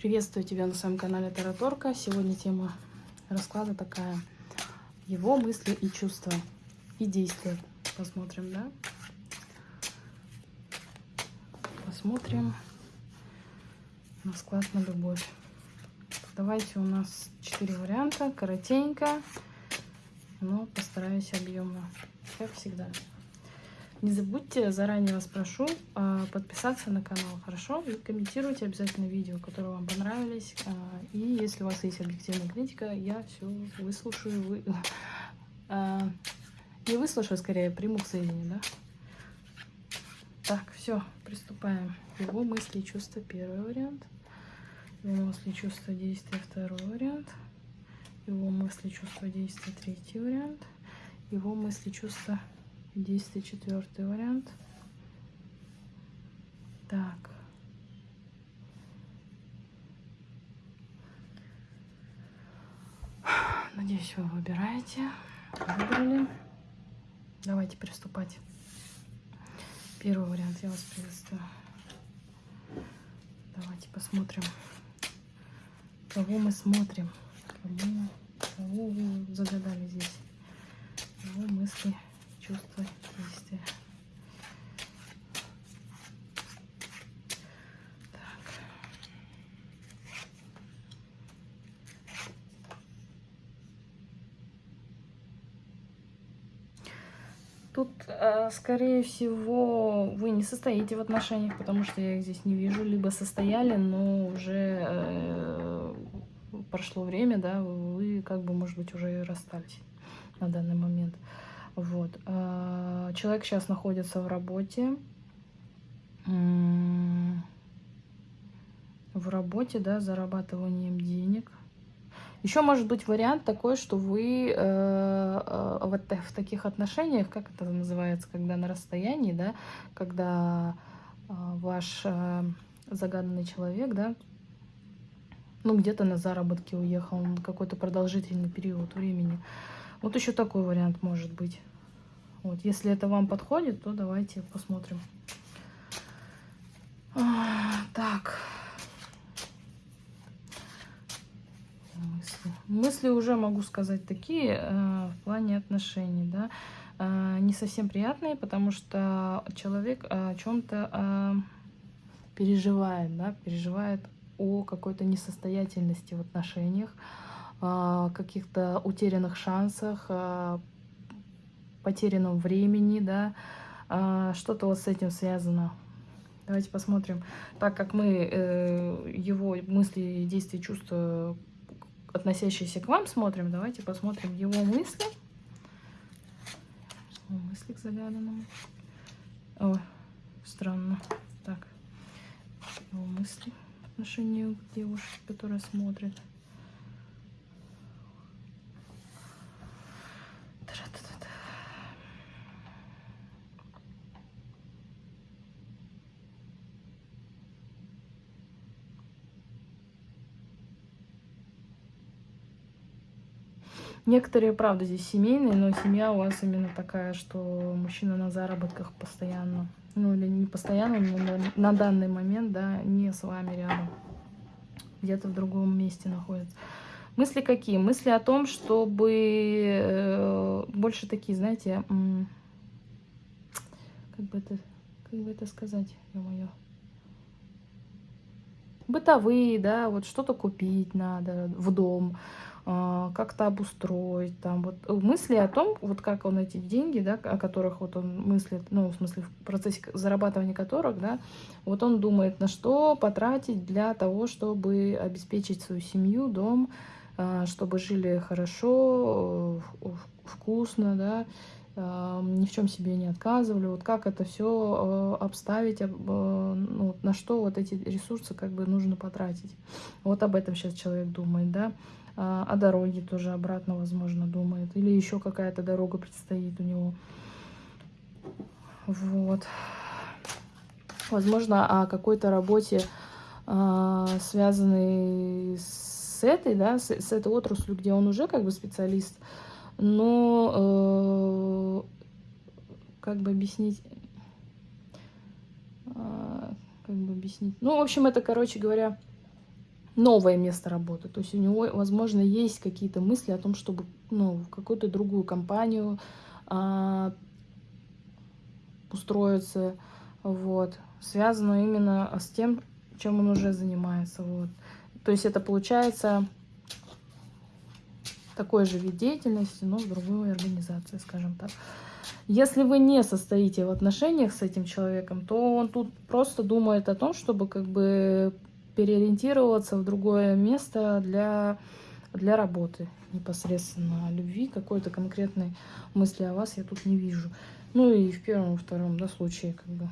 Приветствую тебя на своем канале Тараторка. Сегодня тема расклада такая. Его мысли и чувства. И действия. Посмотрим, да? Посмотрим расклад на любовь. Давайте у нас четыре варианта. Коротенько, но постараюсь объемно. Как всегда. Не забудьте, заранее вас прошу, а, подписаться на канал, хорошо? И комментируйте обязательно видео, которые вам понравились. А, и если у вас есть объективная критика, я все выслушаю. Вы... А, не выслушаю, скорее, приму к сведению, да? Так, все, приступаем. Его мысли и чувства, первый вариант. Его мысли, чувства, действия, второй вариант. Его мысли, чувства, действия, третий вариант. Его мысли, чувства, Действие четвертый вариант. Так. Надеюсь, вы выбираете. Выбрали. Давайте приступать. Первый вариант я вас приветствую. Давайте посмотрим, кого мы смотрим. Кого, кого вы загадали здесь. Его мысли действия. Так. Тут, э, скорее всего, вы не состоите в отношениях, потому что я их здесь не вижу. Либо состояли, но уже э, прошло время, да, вы как бы, может быть, уже расстались на данный момент. Вот. А, человек сейчас находится в работе. В работе, да, зарабатыванием денег. Еще может быть вариант такой, что вы э, э, вот в таких отношениях, как это называется, когда на расстоянии, да, когда э, ваш э, загаданный человек, да, ну где-то на заработки уехал на какой-то продолжительный период времени. Вот еще такой вариант может быть. Вот, если это вам подходит, то давайте посмотрим. А, так. Мысли. Мысли уже могу сказать такие э, в плане отношений, да. Э, не совсем приятные, потому что человек о чем-то э, переживает, да, переживает о какой-то несостоятельности в отношениях, каких-то утерянных шансах, потерянном времени, да, а, что-то вот с этим связано. Давайте посмотрим. Так как мы э, его мысли, действия, чувства, относящиеся к вам, смотрим, давайте посмотрим его мысли. Мысли к загаданному. О, странно. Так, его мысли в отношении к девушке, которая смотрит. Некоторые, правда, здесь семейные, но семья у вас именно такая, что мужчина на заработках постоянно. Ну, или не постоянно, но на данный момент, да, не с вами рядом. Где-то в другом месте находится. Мысли какие? Мысли о том, чтобы э, больше такие, знаете, как бы это, как бы это сказать, ё-моё. Бытовые, да, вот что-то купить надо в дом, как-то обустроить, там вот э, мысли о том, вот как он эти деньги, да, о которых вот он мыслит, ну, в смысле, в процессе зарабатывания которых, да, вот он думает, на что потратить для того, чтобы обеспечить свою семью, дом, а, чтобы жили хорошо, э, вкусно, да, а, ни в чем себе не отказывали, вот как это все э, обставить, ну, на что вот эти ресурсы как бы нужно потратить. Вот об этом сейчас человек думает, да, а, о дороге тоже обратно, возможно, думает. Или еще какая-то дорога предстоит у него. Вот. Возможно, о какой-то работе, а, связанной с этой, да, с, этой отраслью, где он уже как бы специалист, но э, как бы объяснить, э, как бы объяснить, ну, в общем, это, короче говоря, новое место работы. То есть у него, возможно, есть какие-то мысли о том, чтобы ну, в какую-то другую компанию а, устроиться. Вот. Связано именно с тем, чем он уже занимается. Вот. То есть это получается такой же вид деятельности, но в другой организации, скажем так. Если вы не состоите в отношениях с этим человеком, то он тут просто думает о том, чтобы как бы переориентироваться в другое место для, для работы непосредственно. Любви какой-то конкретной мысли о вас я тут не вижу. Ну и в первом, втором да, случае как бы.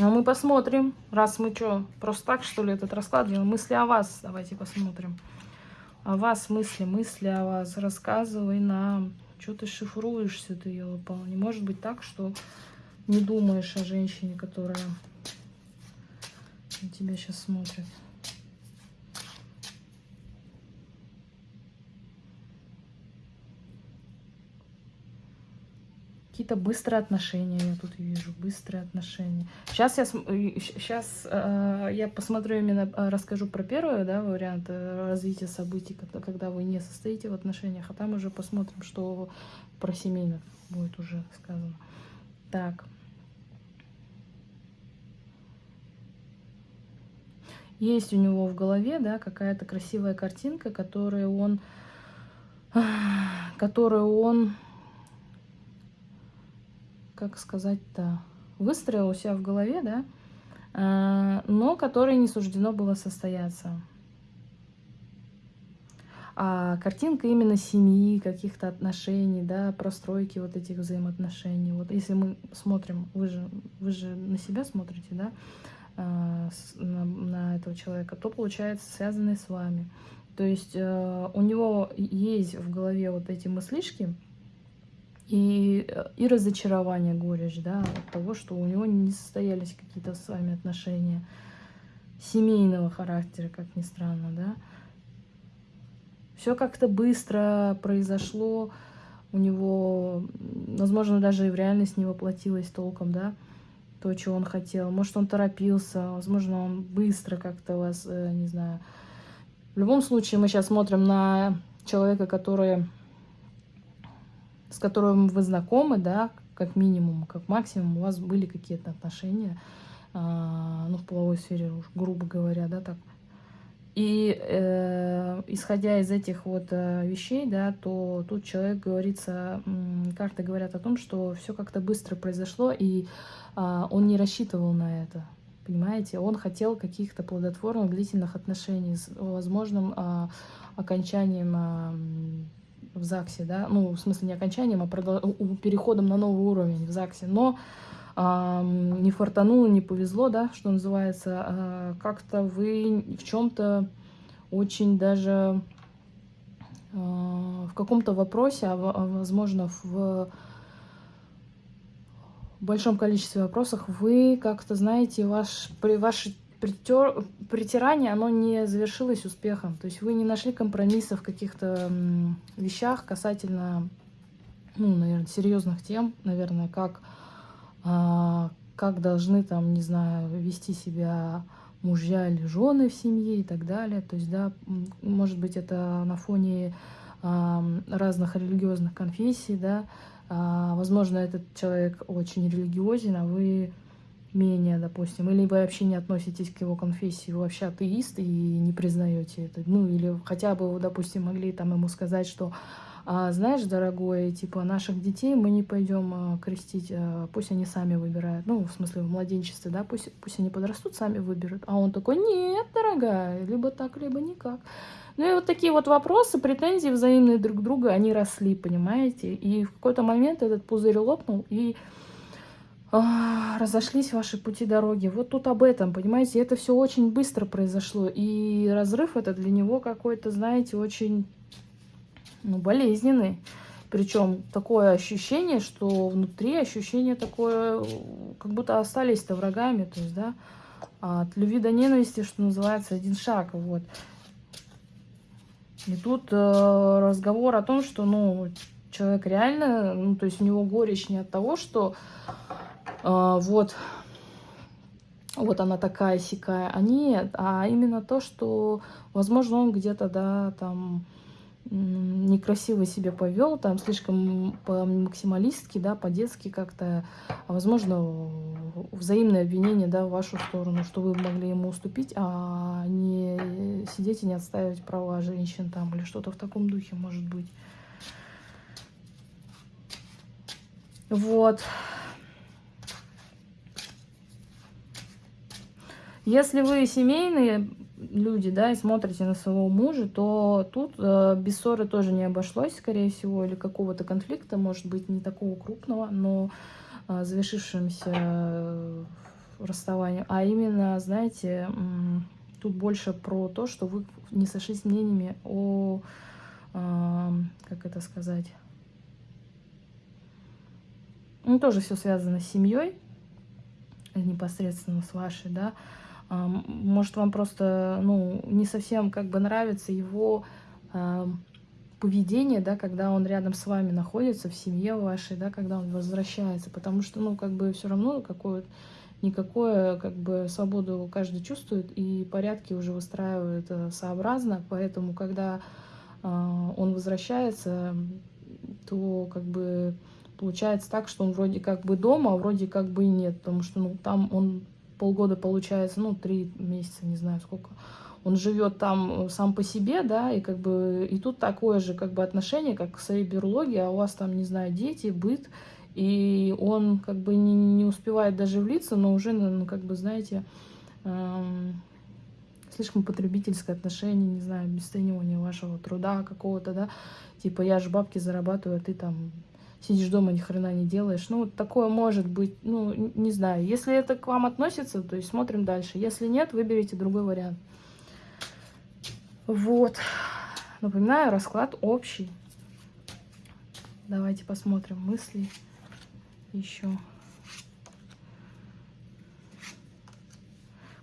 А мы посмотрим, раз мы что, просто так, что ли, этот расклад делаем. Мысли о вас, давайте посмотрим. О вас мысли, мысли о вас. Рассказывай нам. Что ты шифруешься, ты, елопал? Не может быть так, что не думаешь о женщине, которая на тебя сейчас смотрит. Какие-то быстрые отношения я тут вижу, быстрые отношения. Сейчас я, сейчас, э, я посмотрю именно, э, расскажу про первый да, вариант э, развития событий, когда, когда вы не состоите в отношениях, а там уже посмотрим, что про семейных будет уже сказано. Так. Есть у него в голове, да, какая-то красивая картинка, которую он, которую он как сказать-то, выстроил у себя в голове, да, а, но которой не суждено было состояться. А картинка именно семьи, каких-то отношений, да, простройки вот этих взаимоотношений. Вот если мы смотрим, вы же, вы же на себя смотрите, да, а, на, на этого человека, то получается связанный с вами. То есть э, у него есть в голове вот эти мыслишки, и, и разочарование, горечь, да, от того, что у него не состоялись какие-то с вами отношения семейного характера, как ни странно, да. Все как-то быстро произошло, у него, возможно, даже и в реальность не воплотилось толком, да, то, чего он хотел. Может, он торопился, возможно, он быстро как-то вас, э, не знаю. В любом случае, мы сейчас смотрим на человека, который с которым вы знакомы, да, как минимум, как максимум, у вас были какие-то отношения, а, ну, в половой сфере, грубо говоря, да, так. И э, исходя из этих вот э, вещей, да, то тут человек говорится, карты говорят о том, что все как-то быстро произошло, и э, он не рассчитывал на это. Понимаете, он хотел каких-то плодотворных длительных отношений с возможным э, окончанием э, в ЗАГСе, да, ну, в смысле не окончанием, а переходом на новый уровень в ЗАГСе, но а, не фартануло, не повезло, да, что называется, а, как-то вы в чем-то очень даже а, в каком-то вопросе, а, возможно, в большом количестве вопросов вы как-то знаете, ваш, при вашей притер, притирание, оно не завершилось успехом. То есть вы не нашли компромисса в каких-то вещах касательно, ну, наверное, серьезных тем, наверное, как, а, как должны там, не знаю, вести себя мужья или жены в семье и так далее. То есть, да, может быть, это на фоне а, разных религиозных конфессий, да, а, возможно, этот человек очень религиозен, а вы менее, допустим, или вы вообще не относитесь к его конфессии, вы вообще атеист и не признаете это. Ну, или хотя бы допустим, могли там ему сказать, что а, знаешь, дорогой, типа, наших детей мы не пойдем а, крестить, а, пусть они сами выбирают. Ну, в смысле, в младенчестве, да, пусть, пусть они подрастут, сами выберут. А он такой, нет, дорогая, либо так, либо никак. Ну и вот такие вот вопросы, претензии взаимные друг к другу, они росли, понимаете? И в какой-то момент этот пузырь лопнул, и разошлись ваши пути дороги. Вот тут об этом, понимаете, это все очень быстро произошло. И разрыв это для него какой-то, знаете, очень ну, болезненный. Причем такое ощущение, что внутри ощущение такое, как будто остались-то врагами. То есть, да, от любви до ненависти, что называется, один шаг. Вот. И тут э, разговор о том, что, ну, человек реально, ну, то есть у него горечь не от того, что вот, вот она такая сякая, а нет, а именно то, что, возможно, он где-то, да, там, некрасиво себя повел, там слишком по максималистски, да, по-детски как-то, а возможно, взаимное обвинение, да, в вашу сторону, что вы могли ему уступить, а не сидеть и не отстаивать права женщин там или что-то в таком духе, может быть. Вот. Если вы семейные люди, да, и смотрите на своего мужа, то тут э, без ссоры тоже не обошлось, скорее всего, или какого-то конфликта, может быть, не такого крупного, но э, завершившимся э, расставанием. А именно, знаете, э, тут больше про то, что вы не сошлись мнениями о, э, как это сказать, ну, тоже все связано с семьей, непосредственно с вашей, да, может, вам просто, ну, не совсем как бы нравится его э, поведение, да, когда он рядом с вами находится, в семье вашей, да, когда он возвращается, потому что, ну, как бы все равно какое никакое, как бы, свободу каждый чувствует, и порядки уже выстраивают э, сообразно, поэтому, когда э, он возвращается, то, как бы, получается так, что он вроде как бы дома, а вроде как бы и нет, потому что, ну, там он полгода получается, ну, три месяца, не знаю сколько, он живет там э, сам по себе, да, и как бы и тут такое же как бы отношение, как к своей биологии, а у вас там, не знаю, дети, быт, и он как бы не, не успевает даже влиться, но уже, ну, как бы, знаете, эм, слишком потребительское отношение, не знаю, обесценивание вашего труда какого-то, да, типа я же бабки зарабатываю, а ты там сидишь дома, ни хрена не делаешь. Ну, такое может быть, ну, не знаю. Если это к вам относится, то есть смотрим дальше. Если нет, выберите другой вариант. Вот. Напоминаю, расклад общий. Давайте посмотрим мысли еще.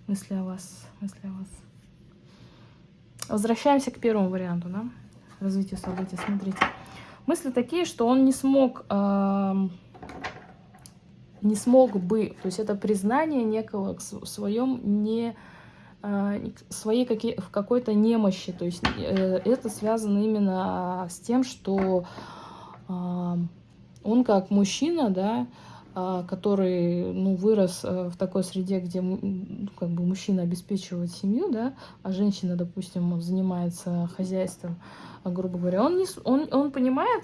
Мысли о вас, мысли о вас. Возвращаемся к первому варианту, да? Развитие событий. Смотрите мысли такие, что он не смог, э, не смог бы, то есть это признание некого в своем не э, своей какие, в какой-то немощи, то есть э, это связано именно с тем, что э, он как мужчина, да, который ну, вырос в такой среде, где как бы мужчина обеспечивает семью, да, а женщина, допустим, занимается хозяйством, грубо говоря. Он, не, он, он понимает,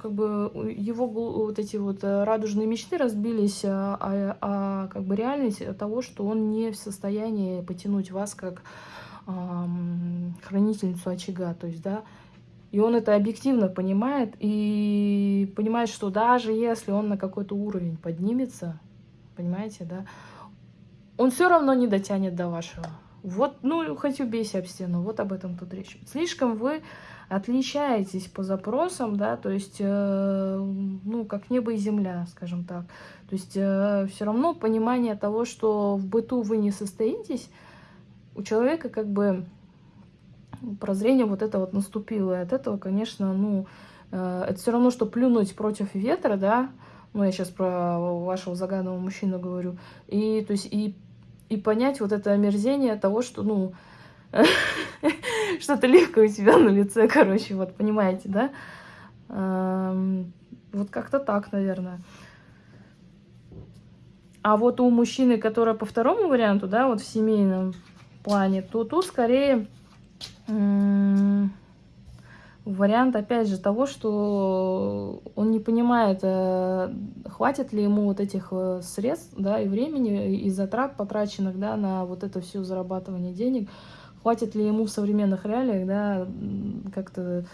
как бы его вот эти вот э, радужные мечты разбились, а, а, а как бы реальность того, что он не в состоянии потянуть вас как хранительницу очага, то есть, да, и он это объективно понимает и понимает, что даже если он на какой-то уровень поднимется, понимаете, да, он все равно не дотянет до вашего. Вот, ну, хоть убейся об стену, вот об этом тут речь. Слишком вы отличаетесь по запросам, да, то есть, э, ну, как небо и земля, скажем так. То есть э, все равно понимание того, что в быту вы не состоитесь, у человека как бы прозрение вот это вот наступило. И от этого, конечно, ну, э, это все равно, что плюнуть против ветра, да, ну, я сейчас про вашего загаданного мужчину говорю, и, то есть, и, и понять вот это омерзение того, что, ну, что-то легкое у тебя на лице, короче, вот, понимаете, да? Вот как-то так, наверное. А вот у мужчины, который по второму варианту, да, вот в семейном плане, то тут скорее вариант, опять же, того, что он не понимает, э, хватит ли ему вот этих э, средств, да, и времени, и затрат потраченных, да, на вот это все зарабатывание денег, хватит ли ему в современных реалиях, да, как-то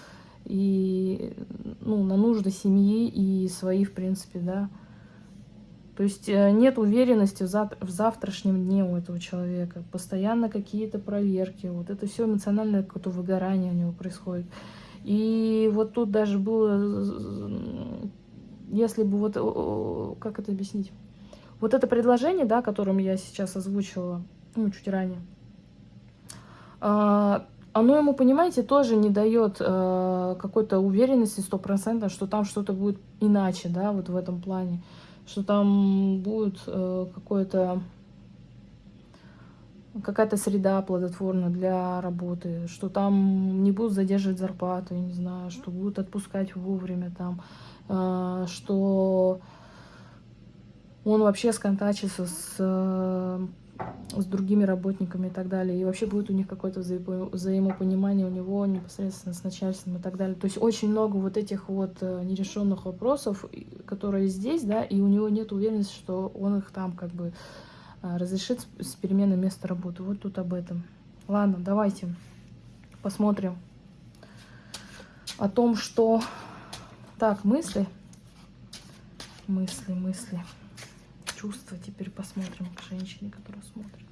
и, ну, на нужды семьи и свои, в принципе, да. То есть э, нет уверенности в, зав в завтрашнем дне у этого человека. Постоянно какие-то проверки. Вот это все эмоциональное какое-то выгорание у него происходит. И вот тут даже было, если бы вот, как это объяснить? Вот это предложение, да, которым я сейчас озвучила, ну, чуть ранее, а, оно ему, понимаете, тоже не дает э, какой-то уверенности стопроцентно, что там что-то будет иначе, да, вот в этом плане, что там будет э, какое-то какая-то среда плодотворная для работы, что там не будут задерживать зарплату, я не знаю, что будут отпускать вовремя там, э, что он вообще сконтачится с, э, с другими работниками и так далее, и вообще будет у них какое-то взаимопонимание у него непосредственно с начальством и так далее. То есть очень много вот этих вот э, нерешенных вопросов, которые здесь, да, и у него нет уверенности, что он их там как бы а, разрешит с перемены места работы. Вот тут об этом. Ладно, давайте посмотрим о том, что... Так, мысли. Мысли, мысли. Чувства. Теперь посмотрим к женщине, которая смотрит.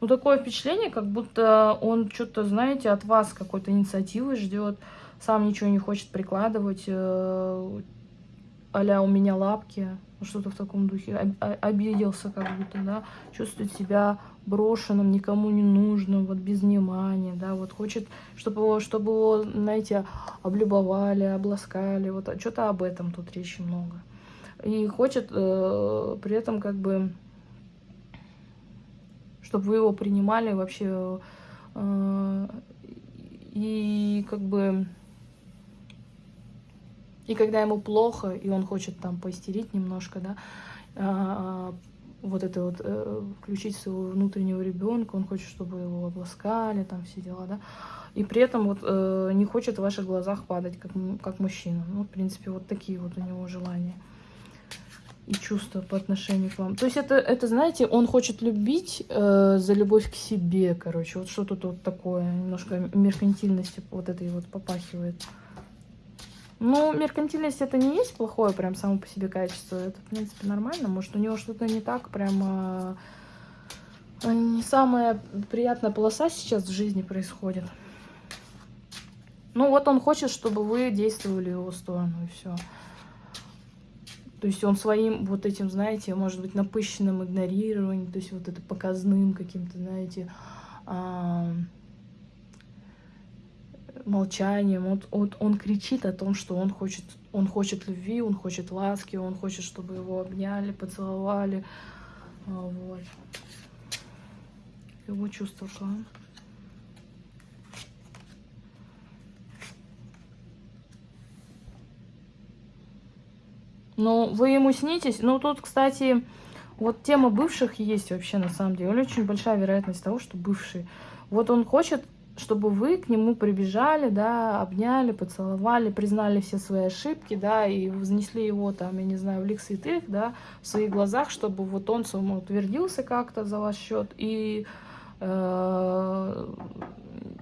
Ну, такое впечатление, как будто он что-то, знаете, от вас какой-то инициативы ждет, сам ничего не хочет прикладывать, э, а у меня лапки что-то в таком духе, обиделся как будто, да, чувствует себя брошенным, никому не нужным, вот без внимания, да, вот хочет, чтобы его, чтобы его, знаете, облюбовали, обласкали, вот что-то об этом тут речи много. И хочет э, при этом как бы, чтобы вы его принимали вообще, э, и как бы и когда ему плохо, и он хочет там поистерить немножко, да, а, вот это вот, э, включить своего внутреннего ребенка, он хочет, чтобы его обласкали, там все дела, да, и при этом вот э, не хочет в ваших глазах падать, как, как мужчина. Ну, в принципе, вот такие вот у него желания и чувства по отношению к вам. То есть это, это знаете, он хочет любить э, за любовь к себе, короче, вот что тут вот такое, немножко меркантильности вот этой вот попахивает. Ну, меркантильность это не есть плохое прям само по себе качество. Это, в принципе, нормально. Может, у него что-то не так прям... Не самая приятная полоса сейчас в жизни происходит. Ну, вот он хочет, чтобы вы действовали в его сторону, и все. То есть он своим вот этим, знаете, может быть, напыщенным игнорированием, то есть вот это показным каким-то, знаете, молчанием. Вот, вот он кричит о том, что он хочет, он хочет любви, он хочет ласки, он хочет, чтобы его обняли, поцеловали. А, вот. Его чувство к Ну, вы ему снитесь. Ну, тут, кстати, вот тема бывших есть вообще на самом деле. Очень большая вероятность того, что бывший. Вот он хочет чтобы вы к нему прибежали, да, обняли, поцеловали, признали все свои ошибки, да, и вознесли его там, я не знаю, в лик святых, да, в своих глазах, чтобы вот он самоутвердился как-то за ваш счет и, э,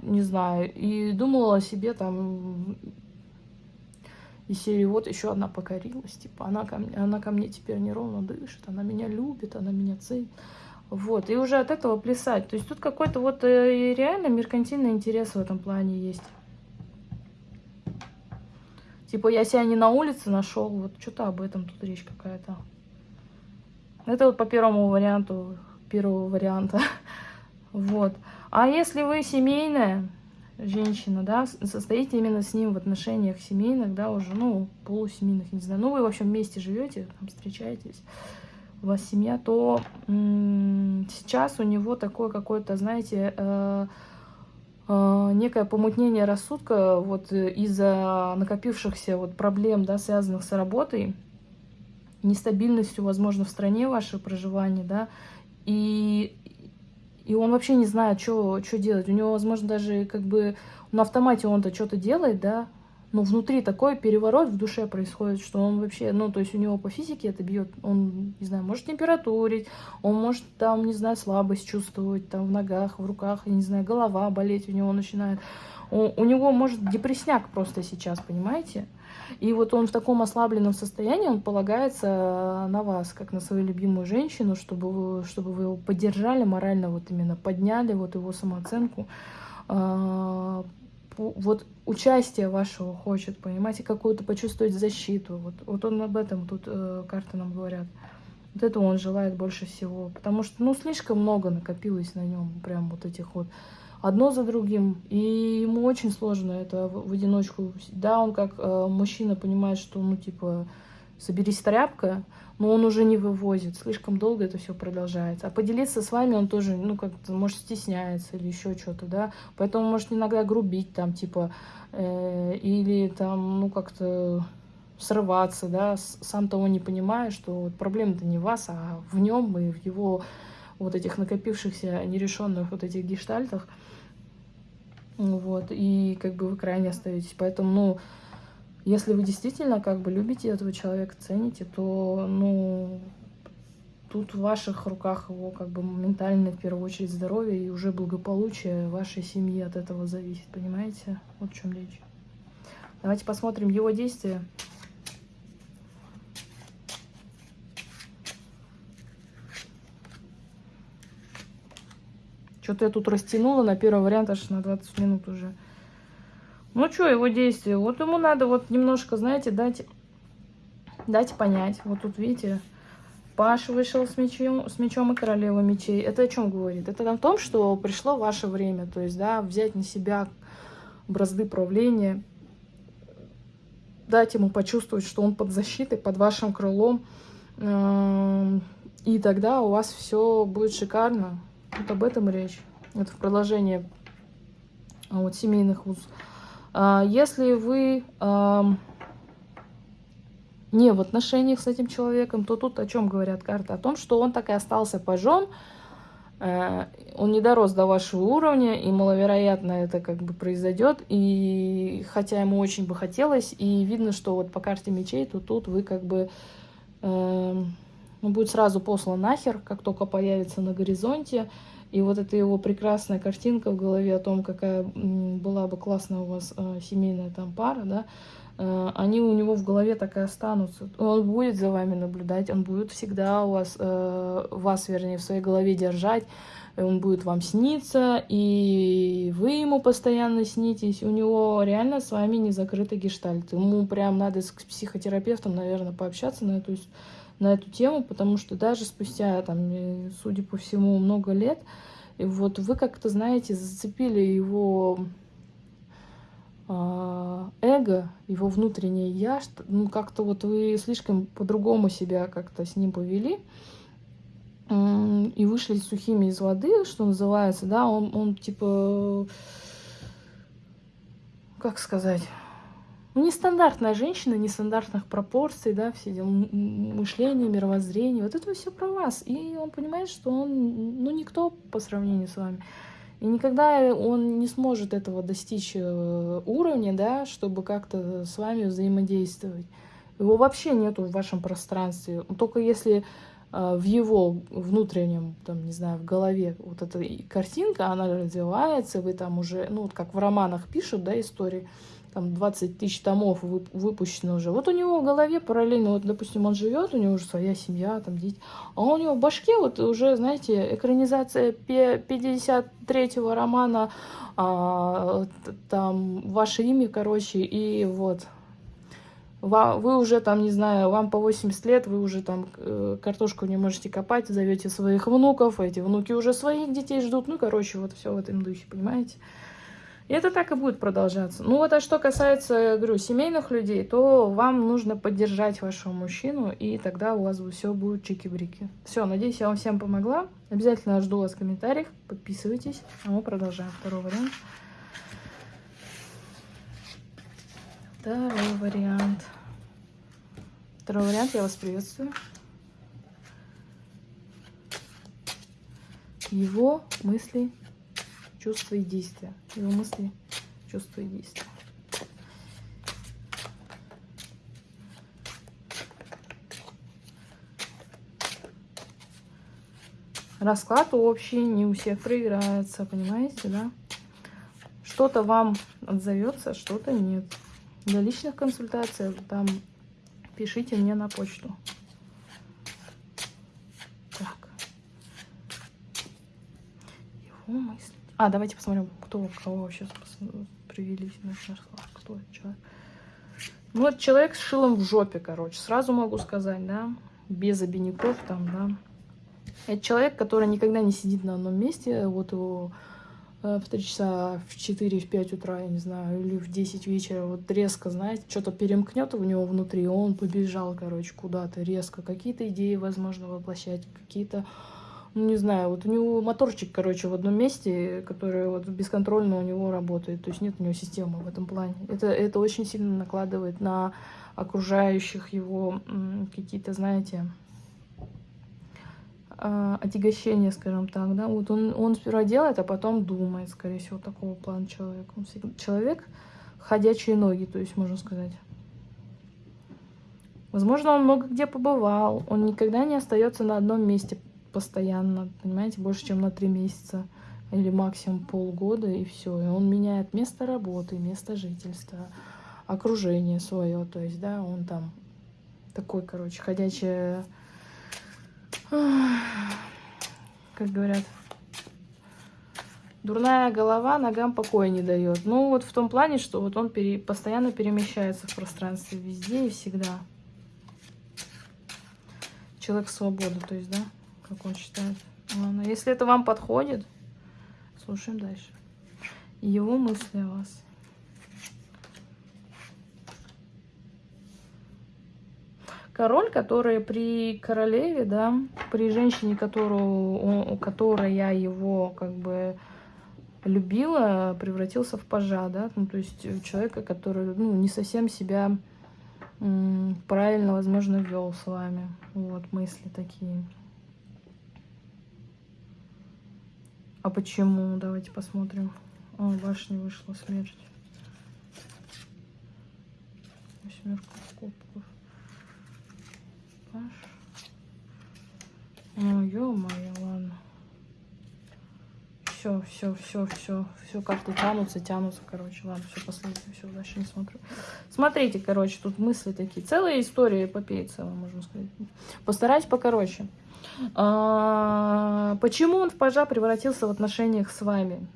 не знаю, и думал о себе там из серии вот еще одна покорилась, типа она ко мне, она ко мне теперь неровно дышит, она меня любит, она меня ценит. Вот, и уже от этого плясать. То есть тут какой-то вот э, реально меркантильный интерес в этом плане есть. Типа я себя не на улице нашел, вот что-то об этом тут речь какая-то. Это вот по первому варианту, первого варианта. Вот. А если вы семейная женщина, да, состоите именно с ним в отношениях семейных, да, уже, ну, полусемейных, не знаю, ну, вы, в общем, вместе живете, там, встречаетесь, у вас семья, то сейчас у него такое какое-то, знаете, э, э, некое помутнение рассудка вот из-за накопившихся вот проблем, да, связанных с работой, нестабильностью, возможно, в стране ваше проживание, да, и, и он вообще не знает, что делать. У него, возможно, даже как бы на автомате он-то что-то делает, да, но внутри такой переворот в душе происходит, что он вообще, ну, то есть у него по физике это бьет, он, не знаю, может температурить, он может там, не знаю, слабость чувствовать там в ногах, в руках, не знаю, голова болеть у него начинает. У, у него может депресняк просто сейчас, понимаете? И вот он в таком ослабленном состоянии, он полагается на вас, как на свою любимую женщину, чтобы вы, чтобы вы его поддержали морально, вот именно подняли вот его самооценку, а, вот участие вашего хочет, понимаете, какую-то почувствовать защиту. Вот, вот он об этом тут э, карты нам говорят. Вот это он желает больше всего. Потому что, ну, слишком много накопилось на нем, прям вот этих вот одно за другим. И ему очень сложно это в, в одиночку. Да, он как э, мужчина понимает, что, ну, типа, соберись тряпка, но он уже не вывозит. Слишком долго это все продолжается. А поделиться с вами он тоже, ну, как-то, может, стесняется или еще что-то, да. Поэтому может иногда грубить там, типа, э, или там, ну, как-то срываться, да, сам того не понимая, что вот проблема-то не в вас, а в нем и в его вот этих накопившихся нерешенных вот этих гештальтах. Вот, и как бы вы крайне остаетесь. Поэтому, ну, если вы действительно как бы любите этого человека, цените, то, ну, тут в ваших руках его как бы ментально, в первую очередь, здоровье и уже благополучие вашей семьи от этого зависит, понимаете? Вот в чем речь. Давайте посмотрим его действия. Что-то я тут растянула на первый вариант аж на 20 минут уже. Ну что, его действия? Вот ему надо вот немножко, знаете, дать, дать понять. Вот тут, видите, Паш вышел с мечом, с мечом и королева мечей. Это о чем говорит? Это о том, что пришло ваше время. То есть, да, взять на себя бразды правления, дать ему почувствовать, что он под защитой, под вашим крылом. Эм, и тогда у вас все будет шикарно. Вот об этом речь. Это в продолжение а, вот, семейных уз. А, если вы не в отношениях с этим человеком, то тут о чем говорят карты? О том, что он так и остался пожом, э, он не дорос до вашего уровня, и маловероятно это как бы произойдет, и хотя ему очень бы хотелось, и видно, что вот по карте мечей, то тут вы как бы, э, он будет сразу послан нахер, как только появится на горизонте, и вот эта его прекрасная картинка в голове о том, какая была бы классная у вас э, семейная там пара, да, э, они у него в голове так и останутся. Он будет за вами наблюдать, он будет всегда у вас, э, вас, вернее, в своей голове держать, он будет вам сниться, и вы ему постоянно снитесь. У него реально с вами не закрытый гештальт. Ему прям надо с психотерапевтом, наверное, пообщаться на эту на эту тему, потому что даже спустя, там, судя по всему, много лет, вот вы как-то, знаете, зацепили его э, эго, его внутреннее я, ну, как-то вот вы слишком по-другому себя как-то с ним повели, э, и вышли сухими из воды, что называется, да, он, он типа, как сказать ну, нестандартная женщина, нестандартных пропорций, да, все дела, мышление, мировоззрение, вот это все про вас. И он понимает, что он, ну, никто по сравнению с вами. И никогда он не сможет этого достичь э, уровня, да, чтобы как-то с вами взаимодействовать. Его вообще нету в вашем пространстве. Только если э, в его внутреннем, там, не знаю, в голове вот эта картинка, она развивается, вы там уже, ну, вот как в романах пишут, да, истории, там 20 тысяч томов выпущено уже. Вот у него в голове параллельно, вот, допустим, он живет, у него уже своя семья, там дети, а у него в башке вот уже, знаете, экранизация 53-го романа, а, там, ваше имя, короче, и вот. Вы уже там, не знаю, вам по 80 лет, вы уже там э, картошку не можете копать, зовете своих внуков, эти внуки уже своих детей ждут, ну, короче, вот все в этом духе, понимаете? И это так и будет продолжаться. Ну вот, а что касается, говорю, семейных людей, то вам нужно поддержать вашего мужчину, и тогда у вас все будет чики-брики. Все, надеюсь, я вам всем помогла. Обязательно жду вас в комментариях, подписывайтесь, а мы продолжаем. Второй вариант. Второй вариант. Второй вариант, я вас приветствую. Его мысли чувства и действия. Его мысли, чувства и действия. Расклад общий, не у всех проиграется, понимаете, да? Что-то вам отзовется, что-то нет. Для личных консультаций там пишите мне на почту. Так. Его мысли. А, давайте посмотрим, кто, кого сейчас привели на наш Кто человек? Ну, вот человек с шилом в жопе, короче. Сразу могу сказать, да. без обиняков там, да. Это человек, который никогда не сидит на одном месте, вот его э, в 3 часа, в 4, в 5 утра, я не знаю, или в 10 вечера, вот резко, знаете, что-то перемкнет у него внутри, он побежал, короче, куда-то резко, какие-то идеи, возможно, воплощать, какие-то, ну, не знаю, вот у него моторчик, короче, в одном месте, который вот бесконтрольно у него работает, то есть нет у него системы в этом плане. Это, это очень сильно накладывает на окружающих его какие-то, знаете, а, отягощение, скажем так, да, вот он, он сперва делает, а потом думает, скорее всего, такого плана человек. Он всегда, человек ходячие ноги, то есть, можно сказать. Возможно, он много где побывал, он никогда не остается на одном месте постоянно, понимаете, больше, чем на три месяца или максимум полгода, и все. И он меняет место работы, место жительства, окружение свое, то есть, да, он там такой, короче, ходячая как говорят, дурная голова ногам покоя не дает. Ну, вот в том плане, что вот он пере, постоянно перемещается в пространстве везде и всегда. Человек свободы, то есть, да, как он считает. Ладно, если это вам подходит, слушаем дальше. Его мысли о вас. король, который при королеве, да, при женщине, которую, которая его как бы любила, превратился в пажа, да, ну, то есть человека, который, ну, не совсем себя правильно, возможно, вел с вами. Вот, мысли такие. А почему? Давайте посмотрим. О, башня вышла, смерть. Восьмерка кубков. Ну, ё-моё, ладно. Все, все, все, все, все, карты тянутся, тянутся, короче, ладно, все, последнее, все, дальше не смотрю. Смотрите, короче, тут мысли такие, целая история эпопеи целая, можно сказать. Постараюсь покороче. А, почему он в пажа превратился в отношениях с вами?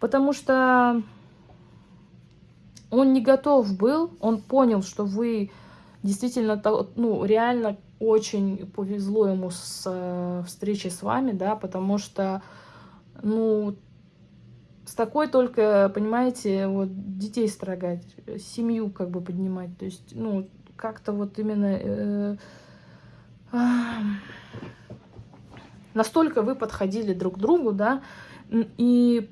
Потому что он не готов был, он понял, что вы действительно, ну, реально очень повезло ему с э, встречей с вами, да, потому что, ну, с такой только, понимаете, вот детей строгать, семью как бы поднимать, то есть, ну, как-то вот именно... Э, э, настолько вы подходили друг к другу, да, и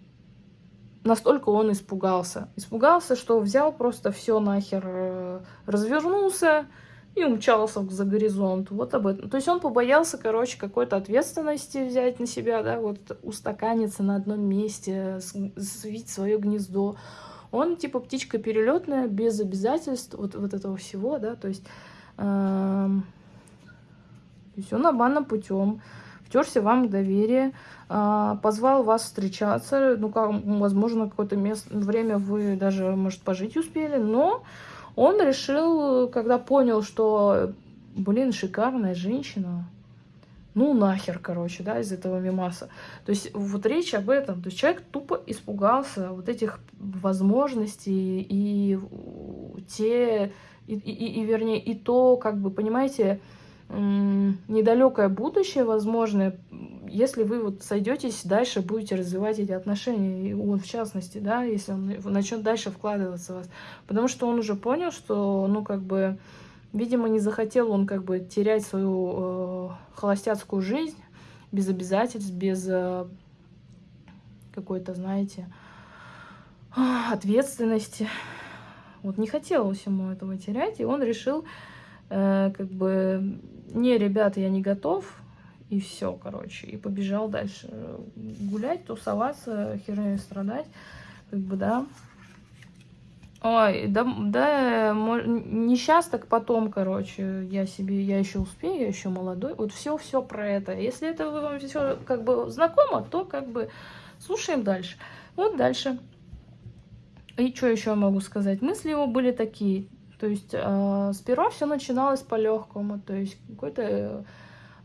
настолько он испугался. Испугался, что взял просто все нахер, э, развернулся и умчался за горизонт. Вот об этом. То есть он побоялся, короче, какой-то ответственности взять на себя, да, вот устаканиться на одном месте, свить свое гнездо. Он типа птичка перелетная, без обязательств вот, вот этого всего, да, то есть, то есть он обманным путем втерся вам доверие, а, позвал вас встречаться, ну, как, возможно, какое-то место, время вы даже, может, пожить успели, но он решил, когда понял, что, блин, шикарная женщина, ну нахер, короче, да, из этого мимаса. То есть вот речь об этом. То есть человек тупо испугался вот этих возможностей и те, и, и, и вернее, и то, как бы, понимаете, недалекое будущее возможное, если вы вот сойдетесь, дальше будете развивать эти отношения, и он в частности, да, если он начнет дальше вкладываться в вас. Потому что он уже понял, что, ну, как бы, видимо, не захотел он как бы терять свою э, холостяцкую жизнь без обязательств, без э, какой-то, знаете, ответственности. Вот не хотелось ему этого терять, и он решил Э, как бы, не, ребята, я не готов, и все, короче, и побежал дальше гулять, тусоваться, херней страдать, как бы, да. Ой, да, да, не сейчас, так потом, короче, я себе, я еще успею, я еще молодой, вот все-все про это. Если это вам все как бы знакомо, то как бы слушаем дальше. Вот дальше. И что еще могу сказать? Мысли его были такие, то есть э, сперва все начиналось по-легкому, то есть какой-то,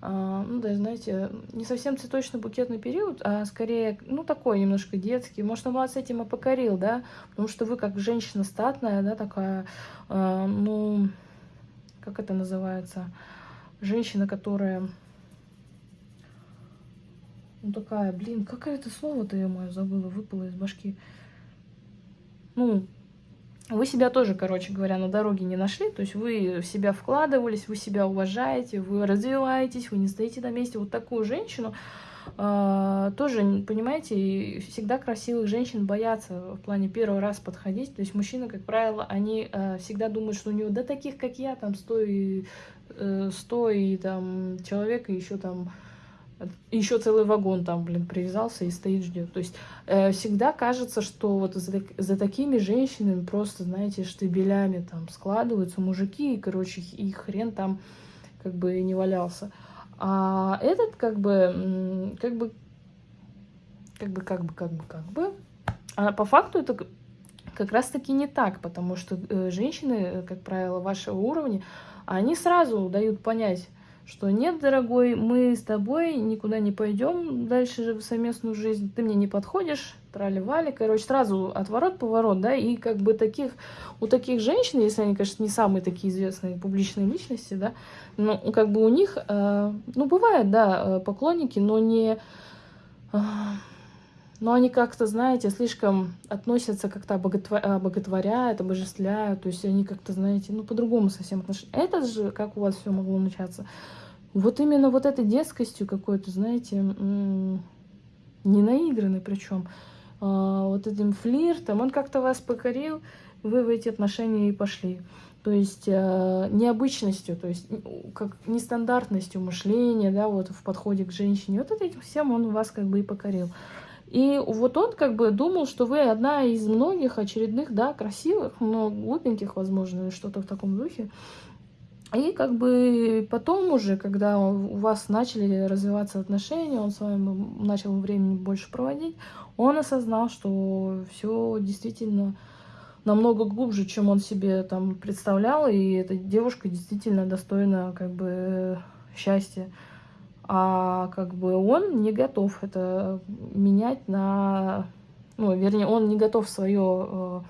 э, ну да, знаете, не совсем цветочно-букетный период, а скорее, ну такой немножко детский. Может, он вас этим и покорил, да, потому что вы как женщина статная, да, такая, э, ну, как это называется, женщина, которая... Ну, такая, блин, какое это слово-то, я мою забыла, выпало из башки. Ну, вы себя тоже, короче говоря, на дороге не нашли, то есть вы в себя вкладывались, вы себя уважаете, вы развиваетесь, вы не стоите на месте. Вот такую женщину э, тоже, понимаете, всегда красивых женщин боятся в плане первый раз подходить. То есть мужчины, как правило, они э, всегда думают, что у него, да таких, как я, там, сто и, э, 100 и там человек, и еще там еще целый вагон там, блин, привязался и стоит, ждет. То есть э, всегда кажется, что вот за, за такими женщинами просто, знаете, штабелями там складываются мужики, и, короче, и хрен там как бы не валялся. А этот как бы, как бы, как бы, как бы, как бы, как бы, а по факту это как раз-таки не так, потому что э, женщины, как правило, вашего уровня, они сразу дают понять, что нет, дорогой, мы с тобой никуда не пойдем дальше в совместную жизнь, ты мне не подходишь, трали-вали, короче, сразу отворот-поворот, да, и как бы таких, у таких женщин, если они, конечно, не самые такие известные публичные личности, да, ну, как бы у них, э, ну, бывают, да, э, поклонники, но не... Э, но они как-то, знаете, слишком относятся как-то обоготворяют, обожествляют, то есть они как-то, знаете, ну, по-другому совсем отношения. Это же, как у вас все могло начаться? Вот именно вот этой детскостью какой-то, знаете, не наигранной причем, а, вот этим флиртом, он как-то вас покорил, вы в эти отношения и пошли. То есть э, необычностью, то есть как нестандартностью мышления, да, вот в подходе к женщине. Вот этим всем он вас как бы и покорил. И вот он как бы думал, что вы одна из многих очередных, да, красивых, но глупеньких, возможно, что-то в таком духе. И как бы потом уже, когда у вас начали развиваться отношения, он с вами начал времени больше проводить, он осознал, что все действительно намного глубже, чем он себе там представлял, и эта девушка действительно достойна как бы счастья а как бы он не готов это менять на... Ну, вернее, он не готов свое э,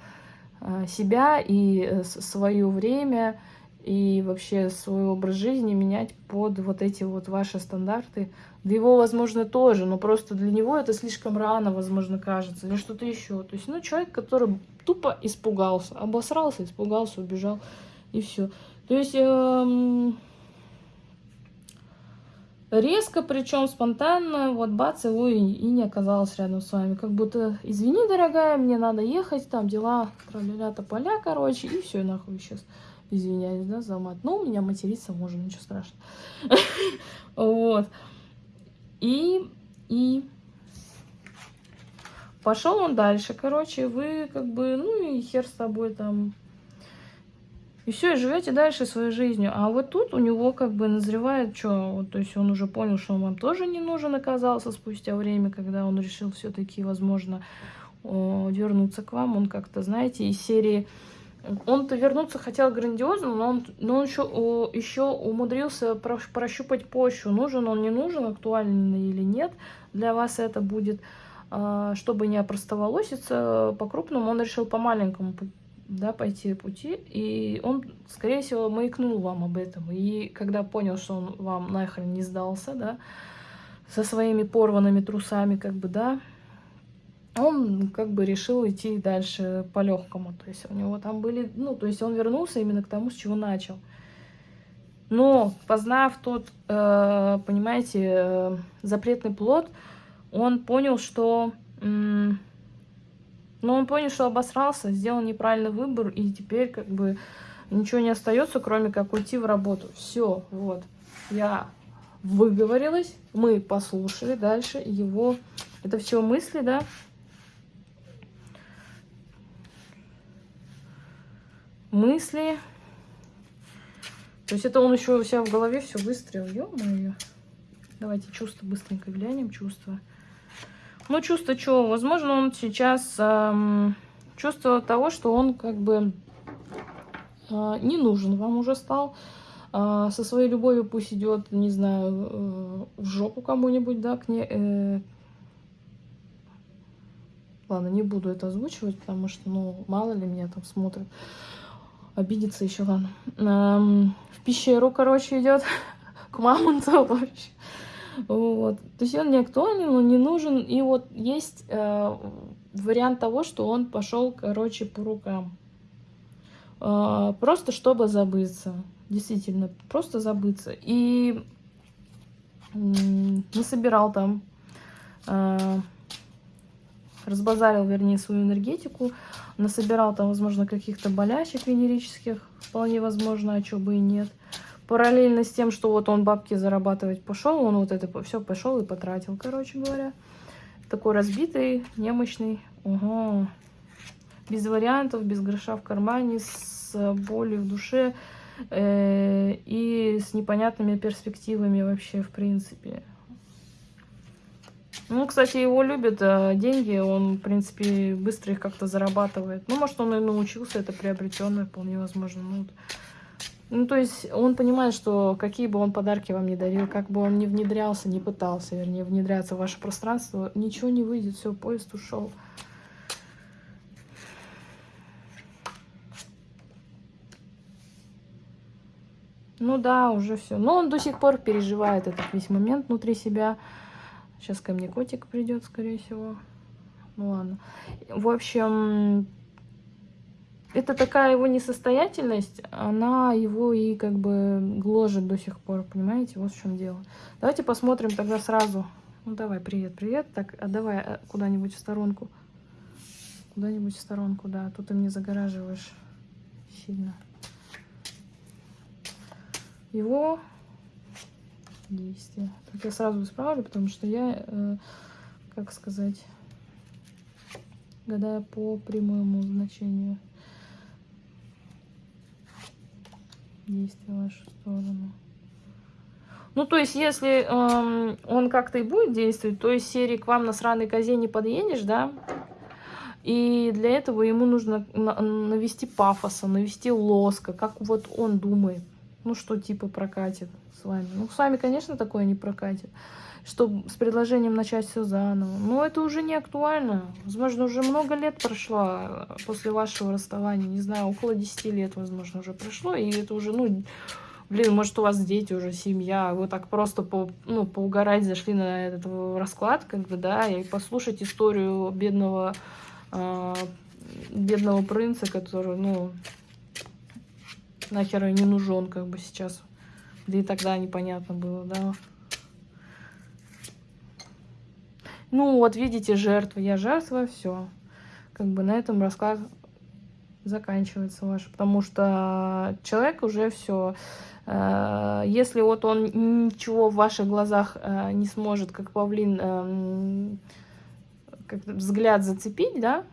э, себя и э, свое время и вообще свой образ жизни менять под вот эти вот ваши стандарты. Да его, возможно, тоже, но просто для него это слишком рано, возможно, кажется, или что-то еще. То есть, ну, человек, который тупо испугался, обосрался, испугался, убежал, и все. То есть... Э, Резко, причем спонтанно, вот бац, его и, и не оказалось рядом с вами. Как будто, извини, дорогая, мне надо ехать, там дела, траля поля, короче, и все, нахуй сейчас. Извиняюсь, да, за мат. Ну, у меня материться можно, ничего страшного. Вот. И, и пошел он дальше, короче, вы как бы, ну и хер с тобой там, и все, и живете дальше своей жизнью. А вот тут у него как бы назревает, что, вот, то есть он уже понял, что он вам тоже не нужен оказался спустя время, когда он решил все-таки, возможно, вернуться к вам. Он как-то, знаете, из серии... Он-то вернуться хотел грандиозно, но он, но он еще, еще умудрился прощупать почву, нужен он, не нужен, актуальный или нет. Для вас это будет, а, чтобы не опростоволоситься по-крупному, он решил по-маленькому да, пойти пути, и он, скорее всего, маякнул вам об этом. И когда понял, что он вам нахрен не сдался, да, со своими порванными трусами, как бы, да, он как бы решил идти дальше по-легкому. То есть у него там были, ну, то есть он вернулся именно к тому, с чего начал. Но, познав тот, э, понимаете, э, запретный плод, он понял, что... но он понял, что обосрался, сделал неправильный выбор, и теперь как бы ничего не остается, кроме как уйти в работу. Все, вот. Я выговорилась, мы послушали дальше его. Это все мысли, да? Мысли. То есть это он еще у себя в голове все выстрелил. Ё-моё. Давайте чувства быстренько глянем, чувства. Ну, чувство чего? Возможно, он сейчас эм, чувство того, что он как бы э, не нужен вам уже стал. Э, со своей любовью пусть идет, не знаю, э, в жопу кому-нибудь, да, к ней. Э... Ладно, не буду это озвучивать, потому что, ну, мало ли меня там смотрят. Обидится еще, ладно. Эм, в пещеру, короче, идет. к мамонту вообще. Вот. То есть он не актуален, он не нужен. И вот есть э, вариант того, что он пошел, короче, по рукам. Э, просто чтобы забыться. Действительно, просто забыться. И насобирал там, э, разбазарил, вернее, свою энергетику, насобирал там, возможно, каких-то болячек венерических, вполне возможно, а что бы и нет. Параллельно с тем, что вот он бабки зарабатывать пошел, он вот это все пошел и потратил, короче говоря. Такой разбитый, немощный. Угу. Без вариантов, без гроша в кармане, с болью в душе э, и с непонятными перспективами вообще, в принципе. Ну, кстати, его любят а деньги, он, в принципе, быстро их как-то зарабатывает. Ну, может, он и научился, это приобретенное, вполне возможно. Ну, вот. Ну, то есть он понимает, что какие бы он подарки вам не дарил, как бы он не внедрялся, не пытался, вернее, внедряться в ваше пространство, ничего не выйдет, все, поезд ушел. Ну да, уже все. Но он до сих пор переживает этот весь момент внутри себя. Сейчас ко мне котик придет, скорее всего. Ну ладно. В общем, это такая его несостоятельность, она его и как бы гложет до сих пор, понимаете? Вот в чем дело. Давайте посмотрим тогда сразу. Ну давай, привет, привет. Так, а давай э, куда-нибудь в сторонку. Куда-нибудь в сторонку, да. Тут ты мне загораживаешь сильно. Его действия. Так я сразу исправлю, потому что я, э, как сказать, гадаю по прямому значению. Действия в вашу сторону. Ну, то есть, если эм, он как-то и будет действовать, то есть серии к вам на сраной козе не подъедешь, да, и для этого ему нужно навести пафоса, навести лоска, как вот он думает, ну, что типа прокатит с вами. Ну, с вами, конечно, такое не прокатит чтобы с предложением начать все заново. Но это уже не актуально. Возможно, уже много лет прошло после вашего расставания. Не знаю, около 10 лет, возможно, уже прошло. И это уже, ну, блин, может, у вас дети уже, семья. Вы так просто по, ну, поугарать зашли на этот расклад, как бы, да, и послушать историю бедного, э, бедного принца, который, ну, нахер не нужен, как бы, сейчас. Да и тогда непонятно было, да. Ну, вот видите, жертва. Я жертва, все. Как бы на этом расклад заканчивается ваш. Потому что человек уже все. Э, если вот он ничего в ваших глазах э, не сможет, как павлин, эм, как взгляд зацепить, да,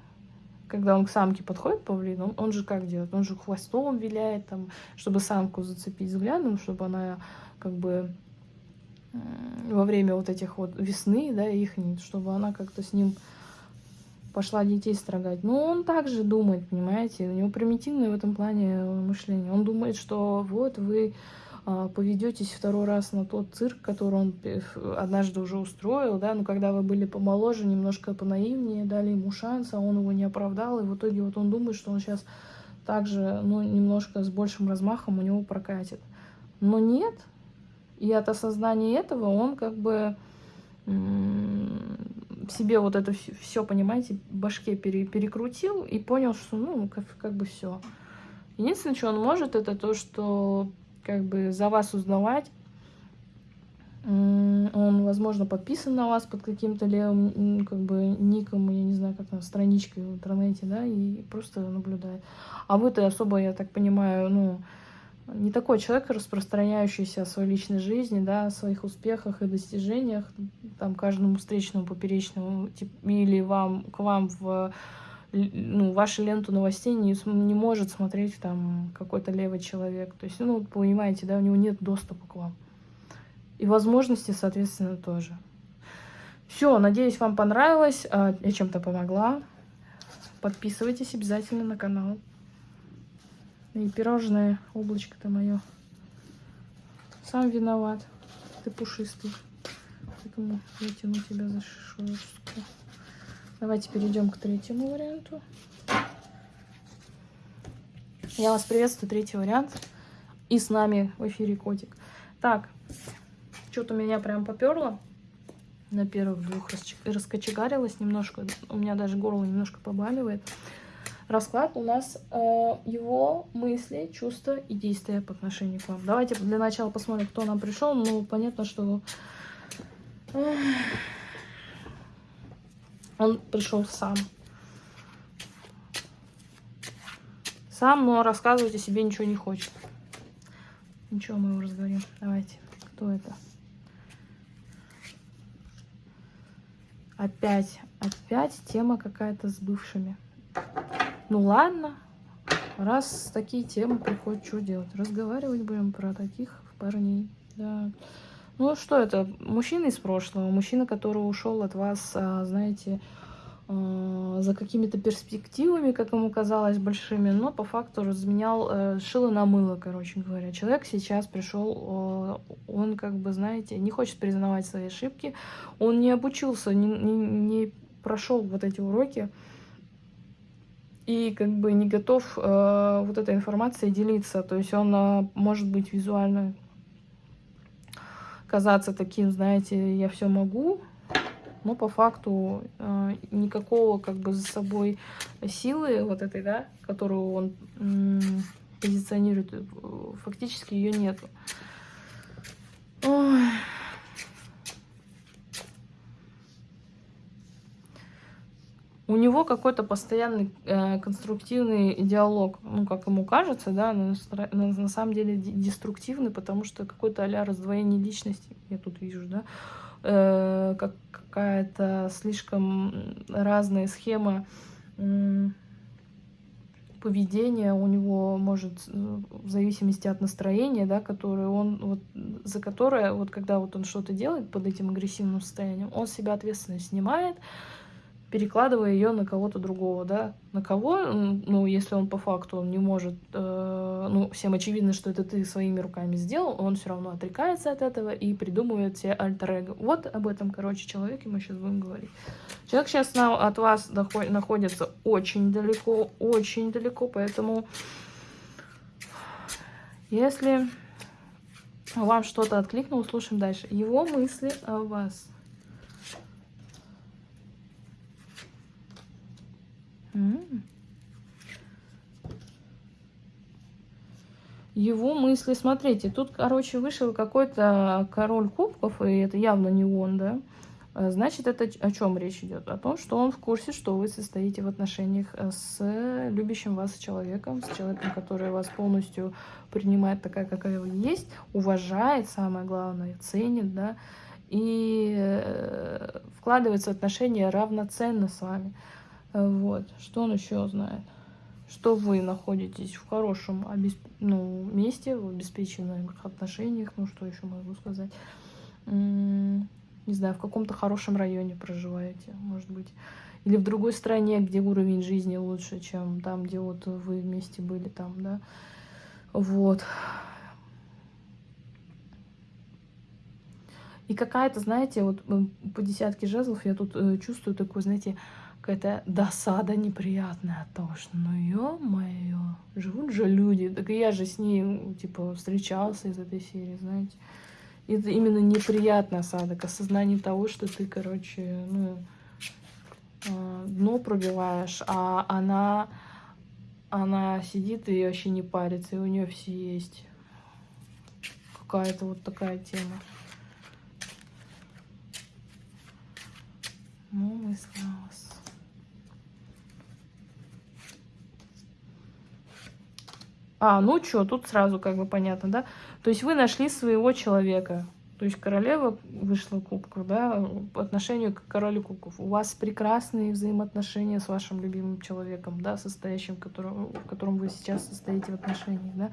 когда он к самке подходит, павлин, он, он же как делает? Он же хвостом виляет, там, чтобы самку зацепить взглядом, чтобы она как бы во время вот этих вот весны, да, их чтобы она как-то с ним пошла детей строгать. Но он также думает, понимаете, у него примитивное в этом плане мышление. Он думает, что вот вы а, поведетесь второй раз на тот цирк, который он однажды уже устроил, да, но когда вы были помоложе, немножко понаивнее, дали ему шанс, а он его не оправдал, и в итоге вот он думает, что он сейчас также, ну, немножко с большим размахом у него прокатит. Но нет, и от осознания этого он как бы себе вот это все, понимаете, в башке пере, перекрутил и понял, что, ну, как, как бы все. Единственное, что он может, это то, что как бы за вас узнавать. Он, возможно, подписан на вас под каким-то левым, как бы, ником, я не знаю, как там, страничкой в интернете, да, и просто наблюдает. А вы-то особо, я так понимаю, ну, не такой человек, распространяющийся о своей личной жизни, да, о своих успехах и достижениях, там, каждому встречному, поперечному, или вам, к вам в ну, вашу ленту новостей не, не может смотреть там какой-то левый человек. То есть, ну, понимаете, да, у него нет доступа к вам. И возможности, соответственно, тоже. Все, надеюсь, вам понравилось. А, я чем-то помогла. Подписывайтесь обязательно на канал. И пирожное облачко-то мое. Сам виноват. Ты пушистый. Поэтому вытяну тебя за шишечку. Давайте перейдем к третьему варианту. Я вас приветствую, третий вариант. И с нами в эфире котик. Так, что-то меня прям поперло. На первых двух раскочегарилась немножко. У меня даже горло немножко побаливает. Расклад у нас э, его мысли, чувства и действия по отношению к вам. Давайте для начала посмотрим, кто нам пришел. Ну, понятно, что он пришел сам. Сам, но рассказывать о себе ничего не хочет. Ничего, мы его разговорим. Давайте. Кто это? Опять, опять тема какая-то с бывшими. Ну ладно, раз такие темы приходят, что делать? Разговаривать будем про таких парней. Да. Ну что это? Мужчина из прошлого, мужчина, который ушел от вас, а, знаете, а, за какими-то перспективами, как ему казалось, большими, но по факту разменял э, шило на мыло, короче говоря. Человек сейчас пришел, он как бы, знаете, не хочет признавать свои ошибки, он не обучился, не, не, не прошел вот эти уроки, и как бы не готов э, вот этой информацией делиться. То есть он э, может быть визуально казаться таким, знаете, я все могу, но по факту э, никакого как бы за собой силы вот этой, да, которую он э, позиционирует, фактически ее нету. Ой. У него какой-то постоянный э, конструктивный диалог, ну, как ему кажется, да, но на, самом деле деструктивный, потому что какой-то а раздвоение личности, я тут вижу, да, э, как какая-то слишком разная схема э, поведения у него может э, в зависимости от настроения, да, которое он вот за которое вот когда вот он что-то делает под этим агрессивным состоянием, он себя ответственность снимает, перекладывая ее на кого-то другого, да, на кого, ну, если он по факту он не может, э, ну, всем очевидно, что это ты своими руками сделал, он все равно отрекается от этого и придумывает себе альтер -эго. Вот об этом, короче, человеке мы сейчас будем говорить. Человек сейчас на, от вас доход, находится очень далеко, очень далеко, поэтому если вам что-то откликнуло, слушаем дальше. Его мысли о вас – Его мысли, смотрите, тут, короче, вышел какой-то король кубков, и это явно не он, да? А, значит, это о чем речь идет? О том, что он в курсе, что вы состоите в отношениях э, с любящим вас человеком, с человеком, который вас полностью принимает такая, какая вы есть, уважает, самое главное, ценит, да, и э, вкладывается в отношения равноценно с вами. Вот. Что он еще знает? Что вы находитесь в хорошем обесп... ну, месте, в обеспеченных отношениях. Ну, что еще могу сказать? не знаю, в каком-то хорошем районе проживаете, может быть. Или в другой стране, где уровень жизни лучше, чем там, где вот вы вместе были там, да. Вот. И какая-то, знаете, вот по десятке жезлов я тут э, чувствую такой, знаете, какая-то досада неприятная от того, что ну ё-моё, живут же люди, так и я же с ней, типа, встречался из этой серии, знаете. И это именно неприятный осадок, осознание того, что ты, короче, ну, а, дно пробиваешь, а она, она сидит и вообще не парится, и у нее все есть. Какая-то вот такая тема. Ну, мысли у вас. А, ну что, тут сразу как бы понятно, да? То есть вы нашли своего человека. То есть королева вышла кубков, да, по отношению к королю кубков. У вас прекрасные взаимоотношения с вашим любимым человеком, да, состоящим, в котором, в котором вы сейчас состоите в отношениях, да.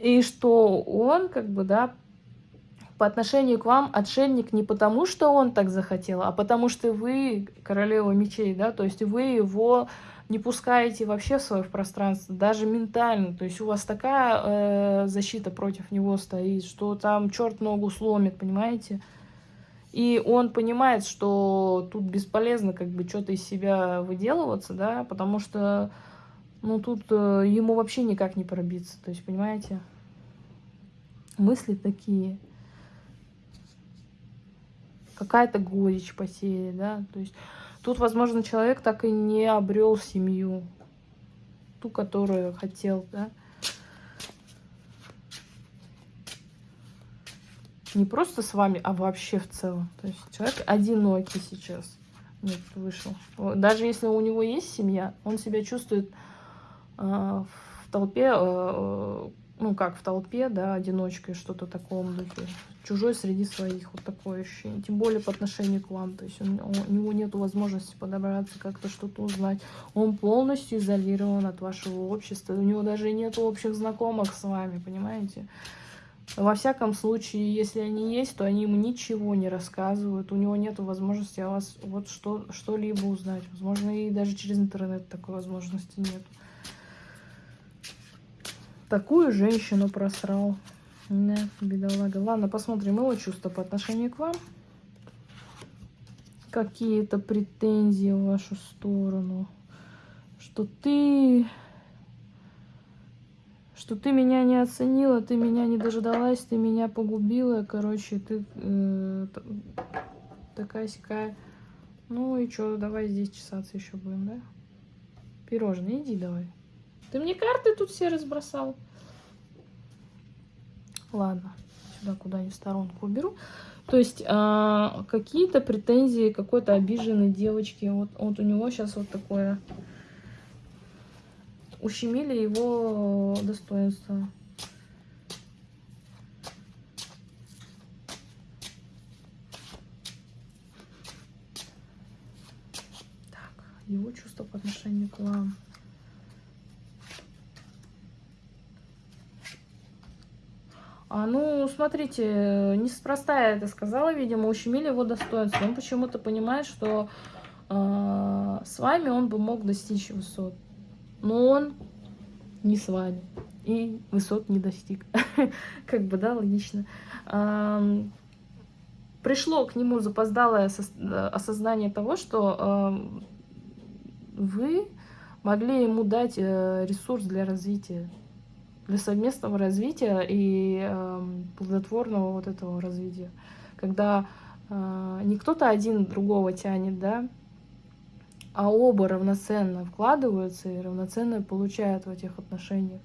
И что он, как бы, да, по отношению к вам отшельник не потому, что он так захотел, а потому что вы королева мечей, да, то есть вы его не пускаете вообще в свое пространство, даже ментально. То есть у вас такая э, защита против него стоит, что там черт ногу сломит, понимаете? И он понимает, что тут бесполезно как бы что-то из себя выделываться, да, потому что, ну, тут э, ему вообще никак не пробиться, то есть, понимаете? мысли такие. Какая-то горечь потери, да, то есть тут, возможно, человек так и не обрел семью, ту, которую хотел, да. Не просто с вами, а вообще в целом. То есть человек одинокий сейчас. Нет, вышел. Даже если у него есть семья, он себя чувствует э, в толпе, э, ну как в толпе, да, одиночкой, что-то таком духе. Чужой среди своих, вот такое ощущение. Тем более по отношению к вам. То есть он, у него нет возможности подобраться, как-то что-то узнать. Он полностью изолирован от вашего общества. У него даже нет общих знакомых с вами, понимаете? Во всяком случае, если они есть, то они ему ничего не рассказывают. У него нет возможности о вас вот что-либо что узнать. Возможно, и даже через интернет такой возможности нет. Такую женщину просрал. Да, бедолага. Ладно, посмотрим его чувства по отношению к вам. Какие-то претензии в вашу сторону. Что ты что ты меня не оценила, ты меня не дождалась, ты меня погубила, короче, ты э, такая сякая. Ну и что, давай здесь чесаться еще будем, да? Пирожные, иди давай. Ты мне карты тут все разбросал. Ладно, сюда куда-нибудь сторонку уберу. То есть э, какие-то претензии какой-то обиженной девочки. Вот, вот у него сейчас вот такое ущемили его достоинство. Так, его чувство по отношению к вам. Ну, смотрите, неспроста я это сказала, видимо, ущемили его достоинство. Он почему-то понимает, что э, с вами он бы мог достичь высот но он не с вами и высот не достиг. как бы, да, логично. Пришло к нему запоздалое осознание того, что вы могли ему дать э, ресурс для развития, для совместного развития и плодотворного вот этого развития. Когда э, не кто-то один другого тянет, да, а оба равноценно вкладываются и равноценно получают в этих отношениях.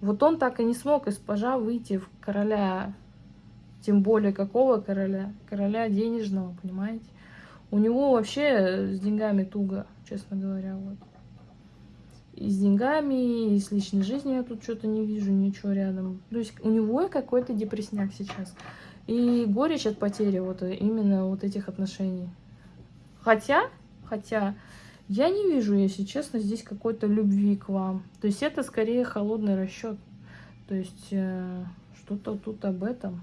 Вот он так и не смог из пажа выйти в короля, тем более какого короля? Короля денежного, понимаете? У него вообще с деньгами туго, честно говоря. Вот. И с деньгами, и с личной жизнью я тут что-то не вижу, ничего рядом. То есть у него какой-то депрессняк сейчас. И горечь от потери вот именно вот этих отношений. Хотя, хотя, я не вижу, если честно, здесь какой-то любви к вам. То есть это скорее холодный расчет. То есть э, что-то тут об этом.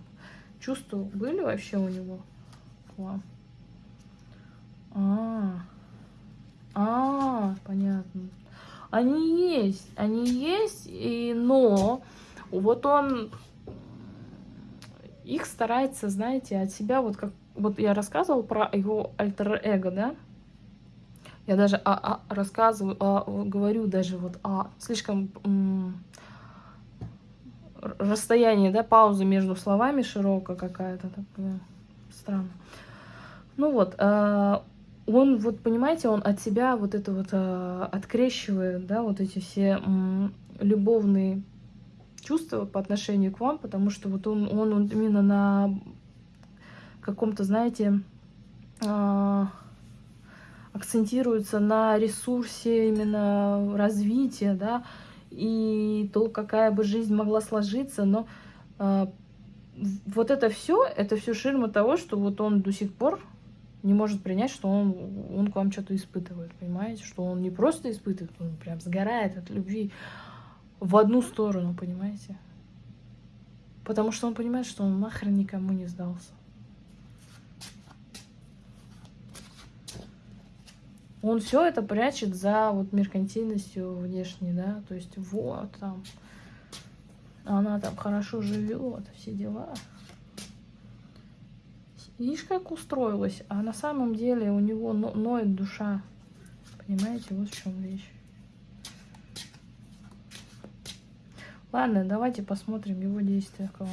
Чувства были вообще у него к вам? А, а, понятно. Они есть, они есть, и, но вот он их старается, знаете, от себя вот как вот я рассказывала про его альтер-эго, да? Я даже а, а, рассказываю, а, говорю даже вот а, слишком расстояние, да, пауза между словами широкая какая-то такая странно. Ну вот, а, он вот, понимаете, он от себя вот это вот а, открещивает, да, вот эти все м, любовные чувства по отношению к вам, потому что вот он, он, он именно на каком-то, знаете, а, акцентируется на ресурсе именно развития, да, и то, какая бы жизнь могла сложиться, но э, вот это все, это все ширма того, что вот он до сих пор не может принять, что он, он к вам что-то испытывает, понимаете, что он не просто испытывает, он прям сгорает от любви в одну сторону, понимаете, потому что он понимает, что он нахрен никому не сдался. он все это прячет за вот меркантильностью внешней, да, то есть вот там, она там хорошо живет, все дела. Видишь, как устроилась, а на самом деле у него ноет душа, понимаете, вот в чем вещь. Ладно, давайте посмотрим его действия. Кого.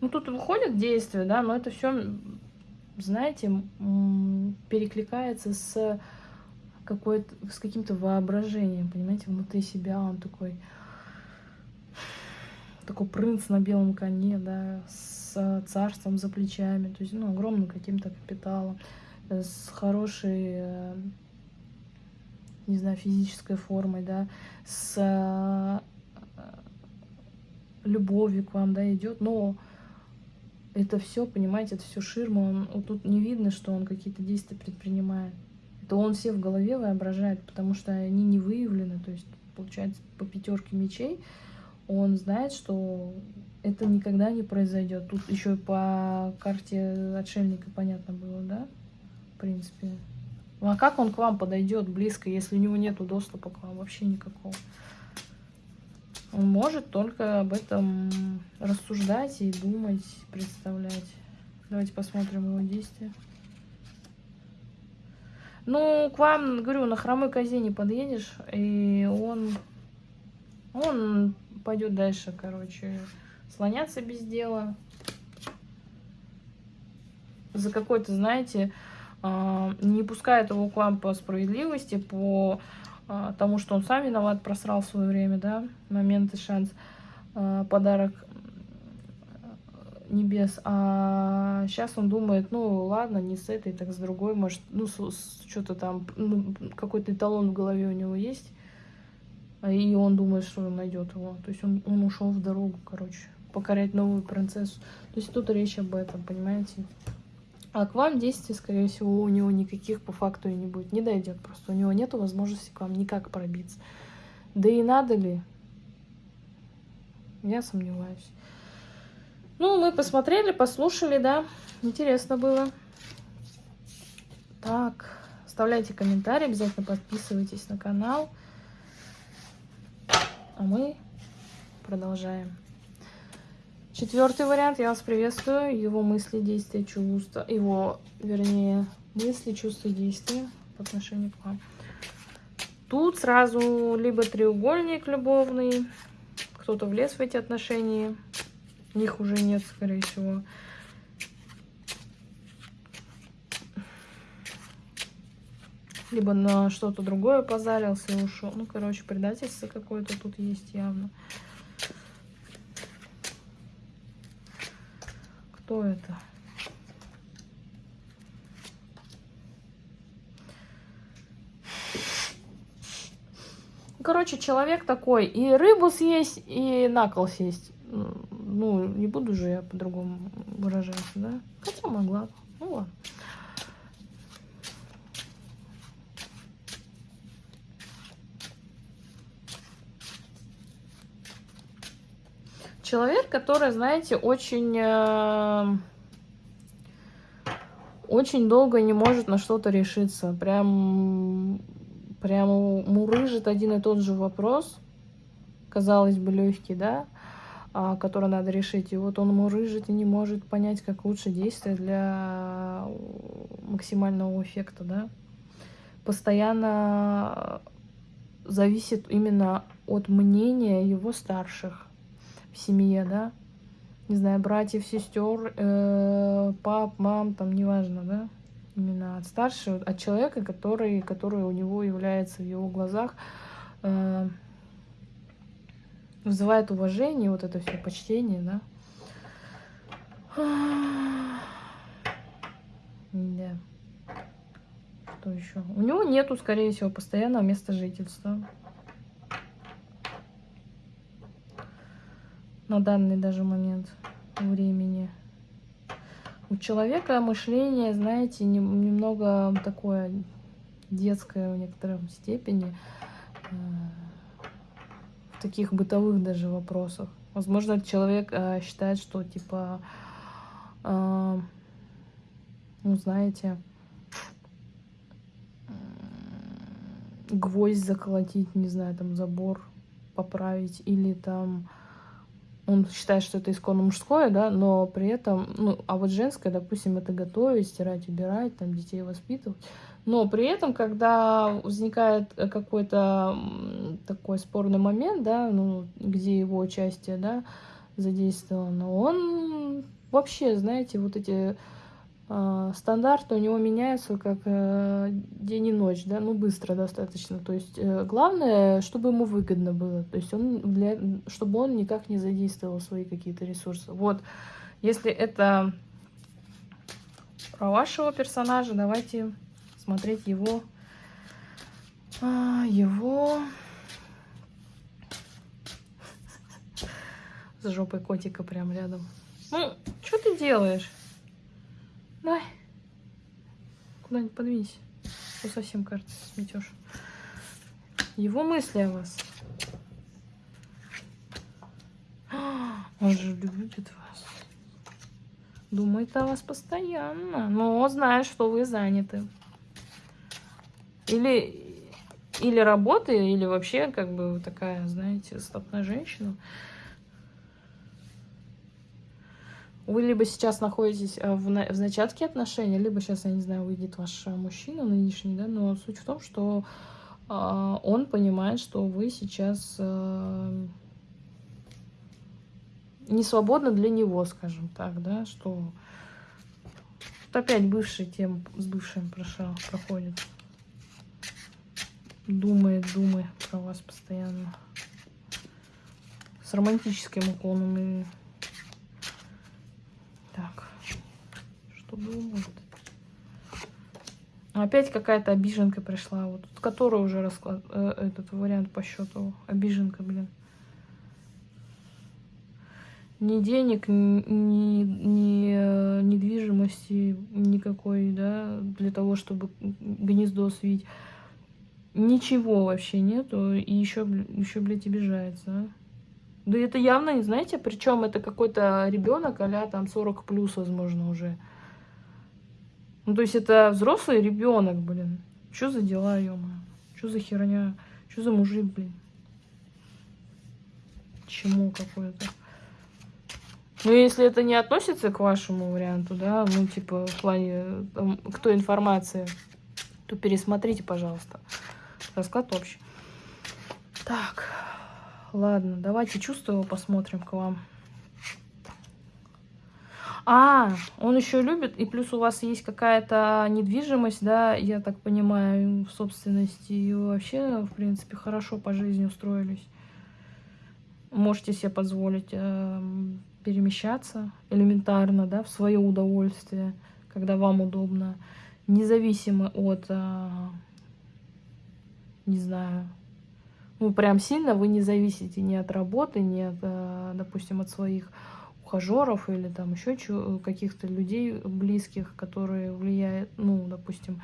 Ну, тут выходит действие, да, но это все, знаете, перекликается с какой-то, с каким-то воображением, понимаете, внутри себя он такой, такой принц на белом коне, да, с царством за плечами, то есть, ну, огромным каким-то капиталом, с хорошей, не знаю, физической формой, да, с любовью к вам, да, идет, но это все, понимаете, это все ширма. Он, вот тут не видно, что он какие-то действия предпринимает. Это он все в голове воображает, потому что они не выявлены. То есть, получается, по пятерке мечей он знает, что это никогда не произойдет. Тут еще по карте отшельника понятно было, да? В принципе. Ну а как он к вам подойдет близко, если у него нету доступа к вам вообще никакого? Он может только об этом рассуждать и думать, представлять. Давайте посмотрим его действия. Ну, к вам, говорю, на хромой козе не подъедешь, и он, он пойдет дальше, короче, слоняться без дела. За какой-то, знаете, а, не пускает его к вам по справедливости, по а, тому, что он сам виноват, просрал свое время, да, момент и шанс, а, подарок небес. А сейчас он думает, ну ладно, не с этой, так с другой, может, ну что-то там, ну, какой-то эталон в голове у него есть, и он думает, что он найдет его. То есть он, он ушел в дорогу, короче, покорять новую принцессу. То есть тут речь об этом, понимаете? А к вам действий, скорее всего, у него никаких по факту и не будет. Не дойдет просто. У него нет возможности к вам никак пробиться. Да и надо ли? Я сомневаюсь. Ну, мы посмотрели, послушали, да. Интересно было. Так, оставляйте комментарии, обязательно подписывайтесь на канал. А мы продолжаем. Четвертый вариант, я вас приветствую. Его мысли, действия, чувства. Его, вернее, мысли, чувства, действия по отношению к вам. Тут сразу либо треугольник любовный, кто-то влез в эти отношения, их уже нет, скорее всего. Либо на что-то другое позарился и ушел. Ну, короче, предательство какое-то тут есть явно. Кто это? Короче, человек такой, и рыбу съесть, и на кол сесть. Ну, не буду же я по-другому выражаться, да? Хотя могла. Ну ладно. Человек, который, знаете, очень, э, очень долго не может на что-то решиться. Прям, прям мурыжит один и тот же вопрос. Казалось бы, легкий, да? А, который надо решить. И вот он мурыжит и не может понять, как лучше действовать для максимального эффекта, да? Постоянно зависит именно от мнения его старших семье, да, не знаю, братьев, сестер, э, пап, мам, там, неважно, да, именно от старшего, от человека, который, который у него является в его глазах, э, вызывает уважение, вот это все почтение, да. Да. Что еще? У него нету, скорее всего, постоянного места жительства. На данный даже момент времени. У человека мышление, знаете, немного такое детское в некотором степени, э, в таких бытовых даже вопросах. Возможно, человек э, считает, что типа, э, ну знаете, гвоздь заколотить, не знаю, там забор поправить, или там он считает, что это исконно мужское, да, но при этом, ну, а вот женское, допустим, это готовить, стирать, убирать, там, детей воспитывать. Но при этом, когда возникает какой-то такой спорный момент, да, ну, где его участие, да, задействовано, он вообще, знаете, вот эти э, стандарты у него меняются как э, день и ночь, да, ну, быстро достаточно. То есть э, главное, чтобы ему выгодно было, то есть он для, чтобы он никак не задействовал свои какие-то ресурсы. Вот, если это про вашего персонажа, давайте смотреть его, а, его с жопой котика прям рядом. Ну, что ты делаешь? Дай. Куда-нибудь подвинься. Что совсем, кажется, сметешь. Его мысли о вас. Он же любит вас. Думает о вас постоянно. Но знает, что вы заняты. Или, или работа, или вообще как бы такая, знаете, стопная женщина. Вы либо сейчас находитесь э, в, на, в зачатке отношений, либо сейчас, я не знаю, выйдет ваш э, мужчина нынешний, да, но суть в том, что э, он понимает, что вы сейчас э, не свободны для него, скажем так, да, что вот опять бывший тем с бывшим прошел, проходит. Думает, думает про вас постоянно. С романтическим уклоном и что думают. Опять какая-то обиженка пришла. Вот который уже расклад, э, этот вариант по счету. Обиженка, блин. Ни денег, ни, ни, ни э, недвижимости никакой, да, для того, чтобы гнездо свить. Ничего вообще нету, и еще, еще блядь, обижается, а? Да это явно, не знаете, причем это какой-то ребенок, а там 40 плюс, возможно, уже. Ну, то есть это взрослый ребенок, блин. Что за дела, ё Что за херня? Что за мужик, блин? Чему какое-то? Ну, если это не относится к вашему варианту, да, ну, типа, в плане, там, кто информация, то пересмотрите, пожалуйста. Расклад общий. Так, ладно, давайте чувства его посмотрим к вам. А, он еще любит, и плюс у вас есть какая-то недвижимость, да, я так понимаю, в собственности, и вообще, в принципе, хорошо по жизни устроились. Можете себе позволить э, перемещаться элементарно, да, в свое удовольствие, когда вам удобно, независимо от, э, не знаю, ну, прям сильно вы не зависите ни от работы, ни от, э, допустим, от своих ухажеров или там еще каких-то людей близких, которые влияют, ну, допустим,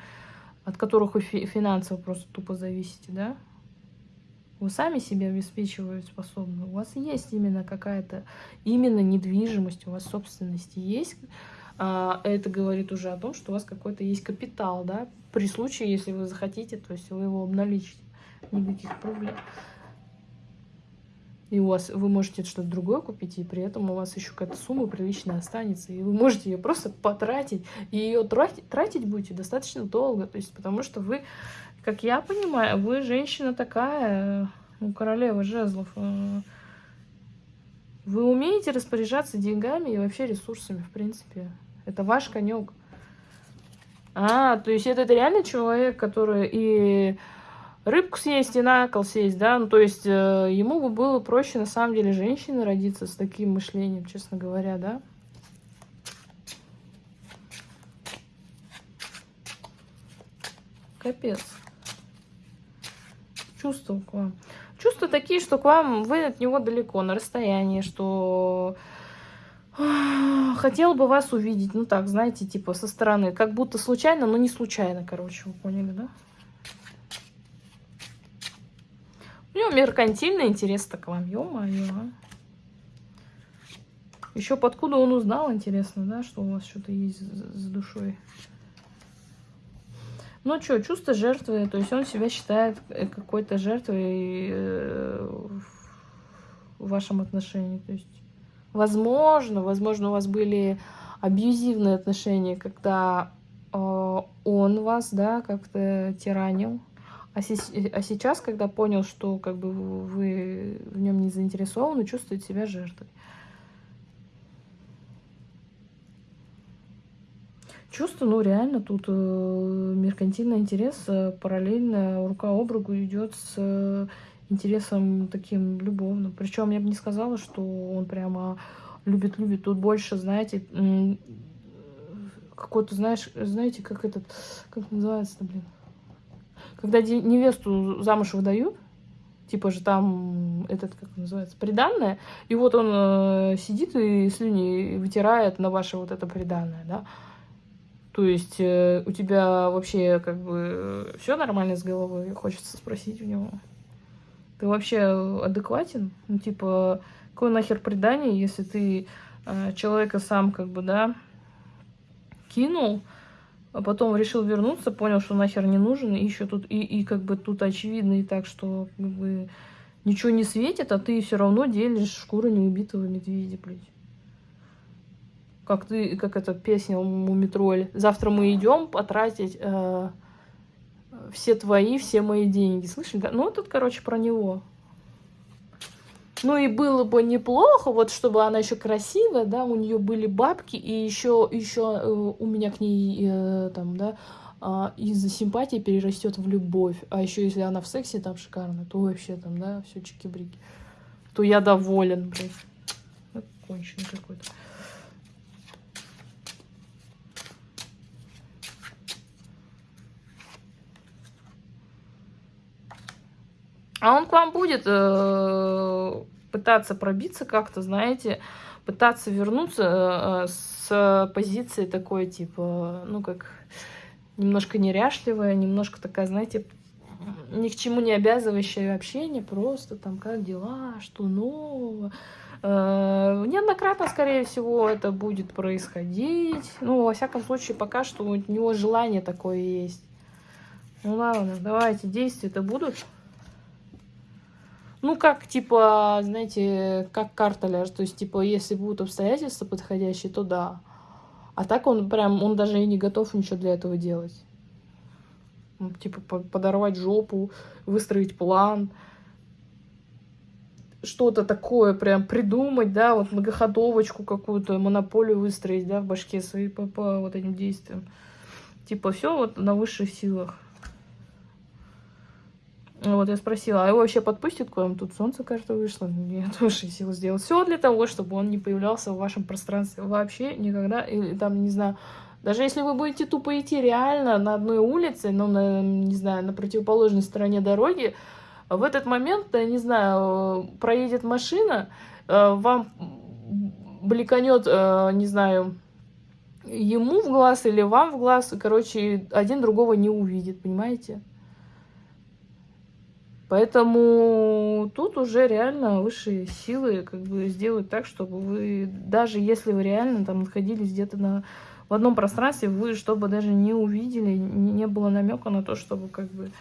от которых вы финансово просто тупо зависите, да? Вы сами себя обеспечивать способны. У вас есть именно какая-то, именно недвижимость, у вас собственности есть. А, это говорит уже о том, что у вас какой-то есть капитал, да? При случае, если вы захотите, то есть вы его обналичите. Никаких проблем и у вас вы можете что-то другое купить, и при этом у вас еще какая-то сумма приличная останется, и вы можете ее просто потратить, и ее тратить, тратить будете достаточно долго, то есть потому что вы, как я понимаю, вы женщина такая, ну, королева жезлов, э, вы умеете распоряжаться деньгами и вообще ресурсами, в принципе. Это ваш конек. А, то есть это, это реально человек, который и рыбку съесть и на кол съесть, да, ну, то есть э, ему бы было проще, на самом деле, женщине родиться с таким мышлением, честно говоря, да. Капец. Чувства к вам. Чувства такие, что к вам, вы от него далеко, на расстоянии, что хотел бы вас увидеть, ну так, знаете, типа со стороны, как будто случайно, но не случайно, короче, вы поняли, да? У него меркантильный интерес так вам, ё-моё. Еще подкуда он узнал, интересно, да, что у вас что-то есть с душой. Ну что, чувство жертвы, то есть он себя считает э, какой-то жертвой, э, в вашем отношении. То есть, возможно, возможно, у вас были абьюзивные отношения, когда э, он вас, да, как-то тиранил. А, си а сейчас, когда понял, что как бы вы в нем не заинтересованы, чувствует себя жертвой. Чувство, ну реально, тут э, меркантильный интерес э, параллельно рука об руку идет с э, интересом таким любовным. Причем я бы не сказала, что он прямо любит-любит. Тут больше, знаете, какой-то, знаешь, знаете, как этот, как называется-то, блин? Когда невесту замуж выдают, типа же там этот, как называется, приданное, и вот он э, сидит и слюни вытирает на ваше вот это приданное, да, то есть э, у тебя вообще как бы все нормально с головой? Хочется спросить у него. Ты вообще адекватен? Ну, типа, какое нахер предание, если ты э, человека сам как бы, да, кинул, а потом решил вернуться, понял, что нахер не нужен, и еще тут, и, и как бы тут очевидно и так, что как бы ничего не светит, а ты все равно делишь шкуру неубитого медведя, блядь как ты, как эта песня у Мумитроль. Завтра мы идем потратить э, все твои, все мои деньги. Слышали? Да? Ну, тут, короче, про него. Ну и было бы неплохо, вот чтобы она еще красивая, да, у нее были бабки, и еще, еще э, у меня к ней э, там, да, э, из-за симпатии перерастет в любовь. А еще если она в сексе там шикарная, то вообще там, да, все чики-брики. То я доволен, блин. Конченый какой-то. А он к вам будет э, пытаться пробиться как-то, знаете, пытаться вернуться э, с позиции такой, типа, ну, как немножко неряшливая, немножко такая, знаете, ни к чему не обязывающее общение, просто там, как дела, что нового. Э, неоднократно, скорее всего, это будет происходить. Ну, во всяком случае, пока что у него желание такое есть. Ну ладно, давайте, действия-то будут. Ну, как, типа, знаете, как карта. То есть, типа, если будут обстоятельства подходящие, то да. А так он прям, он даже и не готов ничего для этого делать. Ну, типа, подорвать жопу, выстроить план. Что-то такое прям придумать, да, вот многоходовочку какую-то, монополию выстроить, да, в башке своей по, по вот этим действиям. Типа, все вот на высших силах. Вот я спросила, а его вообще подпустит к вам? Тут солнце, кажется, вышло. Я тоже сил сделать все для того, чтобы он не появлялся в вашем пространстве вообще никогда. Или там, не знаю, даже если вы будете тупо идти реально на одной улице, ну, на, не знаю, на противоположной стороне дороги, в этот момент, я не знаю, проедет машина, э, вам бликанет, э, не знаю, ему в глаз или вам в глаз, короче, один другого не увидит, понимаете? Поэтому тут уже реально высшие силы как бы сделают так, чтобы вы, даже если вы реально там находились где-то на в одном пространстве, вы чтобы даже не увидели, не было намека на то, чтобы как бы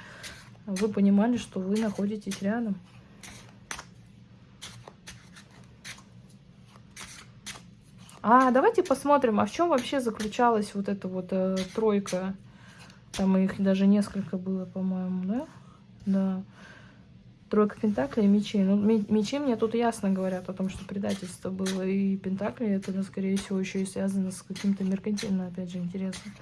вы понимали, что вы находитесь рядом. А давайте посмотрим, а в чем вообще заключалась вот эта вот э, тройка. Там их даже несколько было, по-моему, да? Да. Тройка Пентаклей и мечей. Ну, мечи мне тут ясно говорят о том, что предательство было. И Пентакли это, ну, скорее всего, еще и связано с каким-то меркантильным, опять же, интересом.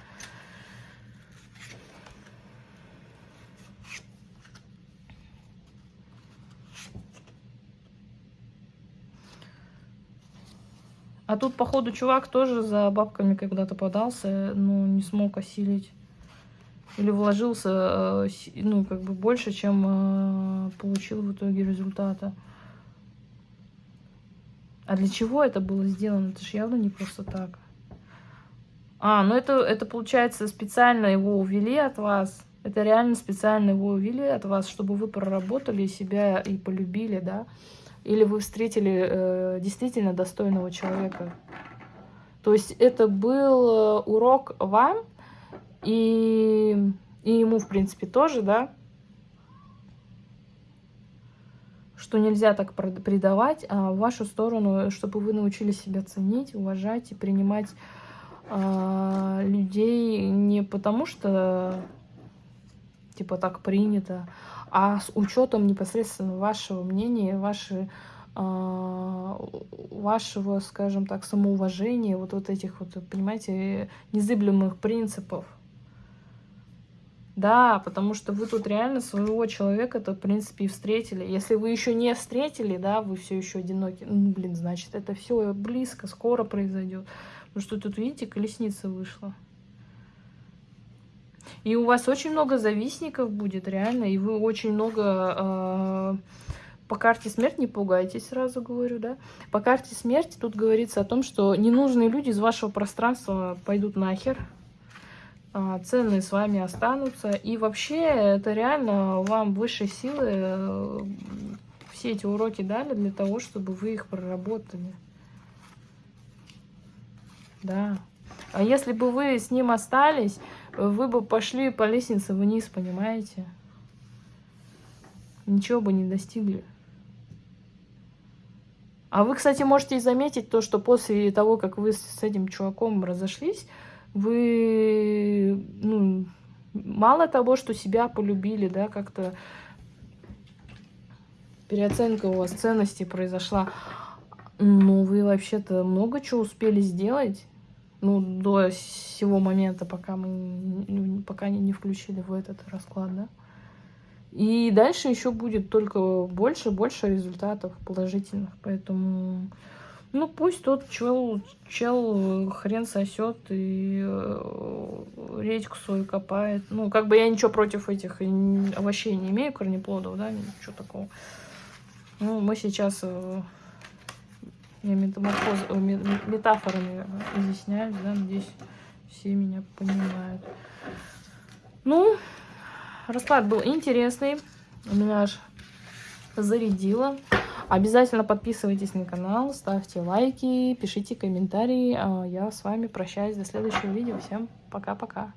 А тут, походу, чувак тоже за бабками когда-то подался, но не смог осилить или вложился, э, ну, как бы больше, чем э, получил в итоге результата. А для чего это было сделано? Это же явно не просто так. А, ну это, это получается специально его увели от вас. Это реально специально его увели от вас, чтобы вы проработали себя и полюбили, да? Или вы встретили э, действительно достойного человека. То есть это был э, урок вам, и, и ему, в принципе, тоже, да, что нельзя так предавать, а в вашу сторону, чтобы вы научились себя ценить, уважать и принимать а, людей не потому, что типа так принято, а с учетом непосредственно вашего мнения, вашей а, вашего, скажем так, самоуважения, вот, вот этих вот, понимаете, незыблемых принципов. Да, потому что вы тут реально своего человека-то, в принципе, и встретили. Если вы еще не встретили, да, вы все еще одиноки, ну, блин, значит, это все близко, скоро произойдет. Потому что тут, видите, колесница вышла. И у вас очень много завистников будет, реально, и вы очень много... Э по карте смерть не пугайтесь, сразу говорю, да. По карте смерти тут говорится о том, что ненужные люди из вашего пространства пойдут нахер, ценные с вами останутся. И вообще, это реально вам высшие силы э, все эти уроки дали для того, чтобы вы их проработали. Да. А если бы вы с ним остались, вы бы пошли по лестнице вниз, понимаете? Ничего бы не достигли. А вы, кстати, можете заметить то, что после того, как вы с этим чуваком разошлись, вы, ну, мало того, что себя полюбили, да, как-то переоценка у вас ценностей произошла, ну, вы вообще-то много чего успели сделать, ну, до сего момента, пока мы, пока не включили в этот расклад, да. И дальше еще будет только больше больше результатов положительных. Поэтому, ну пусть тот чел, чел хрен сосет и э, редьку свою копает. Ну, как бы я ничего против этих овощей не имею, корнеплодов, да, ничего такого. Ну, мы сейчас... Э, я э, метафорами изъясняюсь, да, надеюсь, все меня понимают. Ну, расклад был интересный. У меня аж зарядило. Обязательно подписывайтесь на канал, ставьте лайки, пишите комментарии. А я с вами прощаюсь до следующего видео. Всем пока-пока.